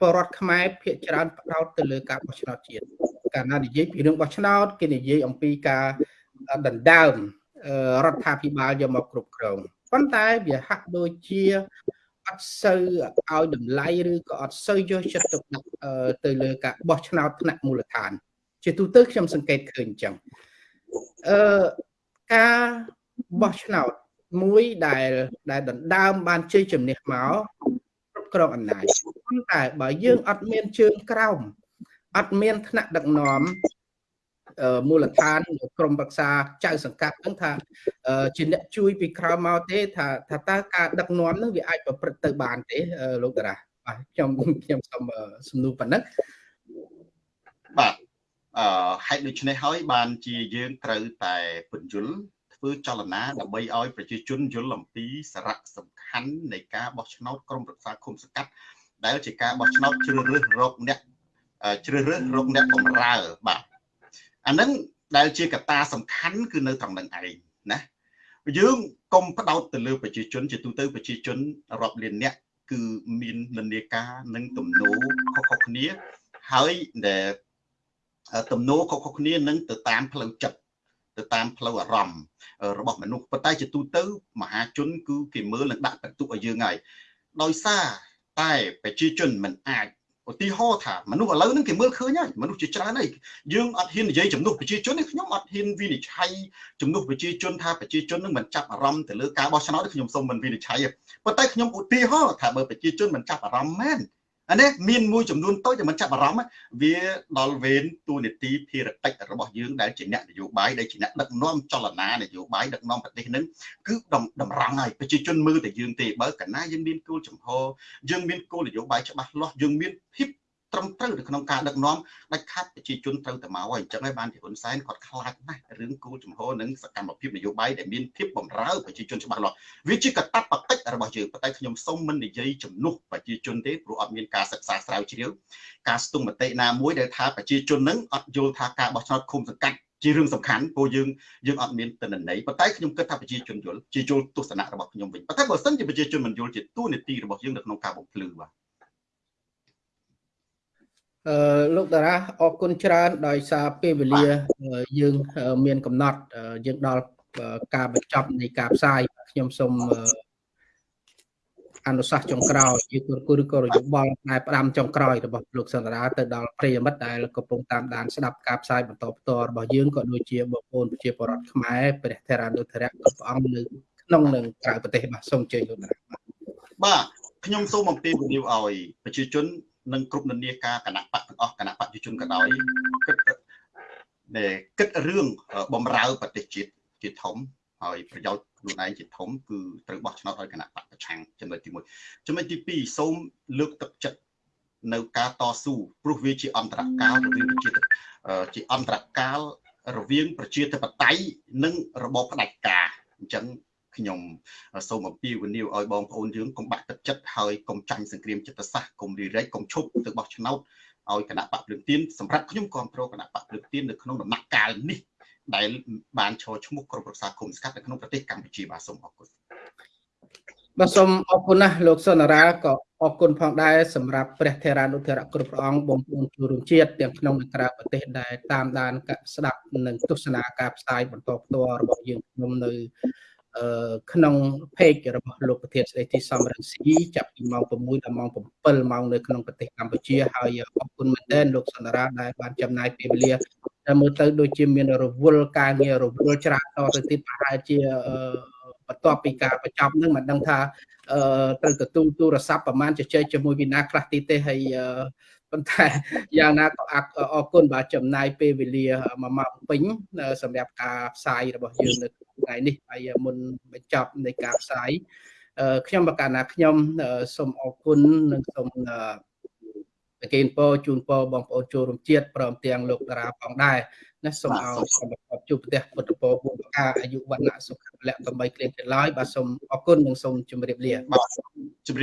បរដ្ឋខ្មែរភាគច្រើនផ្ដោតទៅលើការបោះឆ្នោតជាតិ កាលណានិយាយពីរឿងបោះឆ្នោតគេនិយាយអំពីការដណ្ដើមរដ្ឋាភិបាលយកមកគ្រប់គ្រងប៉ុន្តែវាហាក់ដូចជាអត់សូវឲ្យតម្លៃឬក៏អត់សូវយកចិត្តទុកដាក់ទៅលើការបោះឆ្នោតថ្នាក់មូលដ្ឋាន ជាទូទៅខ្ញុំសង្កេតឃើញអញ្ចឹងអឺការបោះឆ្នោតមួយដែលដែលដណ្ដើមបានជ័យជំនះមកគ្រប់គ្រងអំណាចប៉ុន្តែបើយើងអត់មានជើងក្រោម អត់មានថ្នាក់ដឹកនាំមូលដ្ឋានក្រមប្រឹក្សាចៅសង្កាត់ហ្នឹងថាជាអ្នកជួយពីក្រៅមកទេថាថាតើការដឹកនាំហ្នឹងវាអាចប្រព្រឹត្តទៅបានទេលោកតារាបាទខ្ញុំខ្ញុំសូមសំណួរប៉ុណ្ណឹងបាទអឺហេតុដូច្នេះហើយបានជាយើងត្រូវតែពន្យល់ធ្វើចលនាដើម្បីឲ្យប្រជាជនយល់អំពីសារៈសំខាន់នៃការបោះឆ្នោតក្រមប្រឹក្សាឃុំសង្កាត់ដែលជាការបោះឆ្នោតជ្រើសរើសរកអ្នក ជ្រើសរើសរកអ្នកបម្រើបាទអានឹងដែលជាកត្តាសំខាន់គឺនៅត្រង់នឹងឯងណាយើងកុំផ្ដោតទៅលើប្រជាជនជាទូទៅប្រជាជនរាប់លានអ្នកគឺមាននិន្នាការនិងទំនោរខុសៗគ្នាហើយដែលទំនោរខុសៗគ្នានឹងទៅតាមផ្លូវចិត្តទៅតាមផ្លូវអារម្មណ៍របស់មនុស្សប៉ុន្តែជាទូទៅមហាជន គឺគេមើលនិងដាក់បន្ទុកឲ្យយើងហើយដោយសារតែប្រជាជនមិនអាច ឧទាហរណ៍ថាមនុស្សឥឡូវហ្នឹងគេមើលឃើញហើយមនុស្សជាច្រើនហើយយើងអត់ហ៊ាននិយាយចំនួនប្រជាជននេះខ្ញុំអត់ហ៊ានវិនិច្ឆ័យចំនួនប្រជាជនថាប្រជាជននឹងមិនចាប់អារម្មណ៍ទៅលើការបោះឆ្នោតខ្ញុំសូមមិនវិនិច្ឆ័យប៉ុន្តែខ្ញុំឧទាហរណ៍ថាបើប្រជាជនមិនចាប់អារម្មណ៍មែន អានេះមានមួយចំនួនតូចដែលមិនចាប់អារម្មណ៍វាដល់វេនទូនីតិភារកិច្ចរបស់យើងដែលជាអ្នកនយោបាយដែលជាអ្នកដឹកនាំចលនានយោបាយដឹកនាំប្រទេសនឹងគឺតម្រង់ហើយប្រជាជនមើលតែយើងទេបើកាលណាយើងមានគោលចំហយើងមានគោលនយោបាយច្បាស់លាស់យើងមានភាព ត្រឹមត្រូវនៅក្នុងការដឹកនាំដាច់ខាត់ប្រជាជនត្រូវតែមកហើយអញ្ចឹងហើយបានជាហ៊ុនសែនគាត់ខ្លាចណាស់រឿងគោលចំហនិងសកម្មភាពនយោបាយដែលមានភាពបំរើប្រជាជនច្បាស់លាស់វាជាកតបកិច្ចរបស់យើងប៉ុន្តែខ្ញុំសូមមិននិយាយជំនួសប្រជាជនទេព្រោះអត់មានការសិក្សាស្រាវជ្រាវការស្ទង់មតិណាមួយដែលថាប្រជាជននឹងអត់យល់ថាការបោះឆ្នោតឃុំសង្កាត់ជារឿងសំខាន់ព្រោះយើងយើងអត់មានទិន្នន័យប៉ុន្តែខ្ញុំគិតថាប្រជាជនយល់ជាយល់ទស្សនៈរបស់ខ្ញុំវិញប៉ុន្តែបើសិនជាប្រជាជនមិនយល់ជាទូនីតិរបស់យើងនៅក្នុងការបំភ្លឺបាទ អឺលោកតារាអរគុណច្រើនដោយសារពេលវេលាយើងមានកំណត់យើងដល់ការបញ្ចប់នៃការផ្សាយខ្ញុំសូមអនុសាសន៍ចុងក្រោយយើងគូឬក៏រយោបល់ដែលផ្ដាំចុងក្រោយរបស់លោកសន្តារាទៅដល់ប្រិយមិត្តដែលកំពុងតាមដានស្ដាប់ការផ្សាយបន្តផ្ទាល់របស់យើងក៏ដូចជាបងប្អូនប្រជាពលរដ្ឋខ្មែរព្រះធរានុធរៈគ្រប់អង្គនៅក្នុងនិងក្រៅប្រទេសបាទសូមអញ្ជើញលោកតារាបាទខ្ញុំសូមអំពាវនាវឲ្យប្រជាជន និងគ្រប់និន្នាការគណៈបកទាំងអស់គណៈបកប្រជាជនក៏ដោយគិតដែលគិតរឿងបំរើប្រទេសជាតិជាធំហើយប្រយោជន៍ខ្លួនឯងជាធំគឺត្រូវបោះឆ្នោតឲ្យគណៈបកប្រឆាំងចំណុចទី1ចំណុចទី2សូមលើកទឹកចិត្តនៅការតស៊ូព្រោះវាជាអន្តរកាលរវាងប្រជាជាអន្តរកាលរវាងប្រជាធិបតេយ្យនិងរបបផ្ដាច់ការអញ្ចឹង ខ្ញុំសូមអំពាវនាវឲ្យបងប្អូនយើងកុំបាក់ទឹកចិត្តហើយកុំចាញ់សង្គ្រាមចិត្តសាស្ត្រកុំរីរែកកុំឈប់ទៅបោះឆ្នោតឲ្យគណៈបកភ្លើងទៀនសម្រាប់ខ្ញុំគ្រប់គ្រងគណៈបកភ្លើងទៀននៅក្នុងដំណាក់កាលនេះដែលបានឈរឈ្មោះក្រុមប្រឹក្សាគុំស្កាត់នៅក្នុងប្រទេសកម្ពុជាបាទសូមអរគុណបាទសូមអរគុណណាស់លោកសុនរាក៏អរគុណផងដែរសម្រាប់ព្រះថេរានុថេរៈគ្រប់ព្រះអង្គបងប្អូនជួរួមជាតិទាំងក្នុងនិងក្រៅប្រទេសដែលតាមដានស្ដាប់និងទស្សនាការផ្សាយបន្តផ្ទាល់របស់យើងខ្ញុំនៅ ក្នុង page របស់លោកប្រធានស្ដីទីសំរងស៊ីចាប់ពីម៉ោង6ដល់ម៉ោង7ម៉ោងនៅក្នុងប្រទេសកម្ពុជាហើយអរគុណមែនទែនលោកសន្តារាដែលបានចំណាយពេលវេលាតែមើលទៅដូចជាមានរវល់ការងាររវល់ច្រើនតទៅទៀតប្រហែលជាបន្ទាប់ពីការបញ្ចប់នឹងមិនដឹងថាអឺត្រូវទទួលទូរស័ព្ទប្រហែលជជែកជាមួយវិណាខ្លះទីទេហើយ ប៉ុន្តែយ៉ាងណាក៏អរគុណបាទចំណាយពេលវេលា1ម៉ោងពេញសម្រាប់ការផ្សាយរបស់យើងនៅថ្ងៃនេះហើយមុនបញ្ចប់នៃការផ្សាយខ្ញុំបកណាខ្ញុំសូមអរគុណនិងសូមប្រគេនពរជូនពរបងប្អូនចូលរួមជាតិព្រមទាំងលោកតារាផងដែរណាសូមឲ្យសូមប្រកបជួបប្រទេសពុទ្ធពរបុព្វការអាយុវណ្ណៈសុខៈពលៈកំបីគ្លៀងគ្លាឡើយបាទសូមអរគុណនិងសូមជម្រាបលាបាទ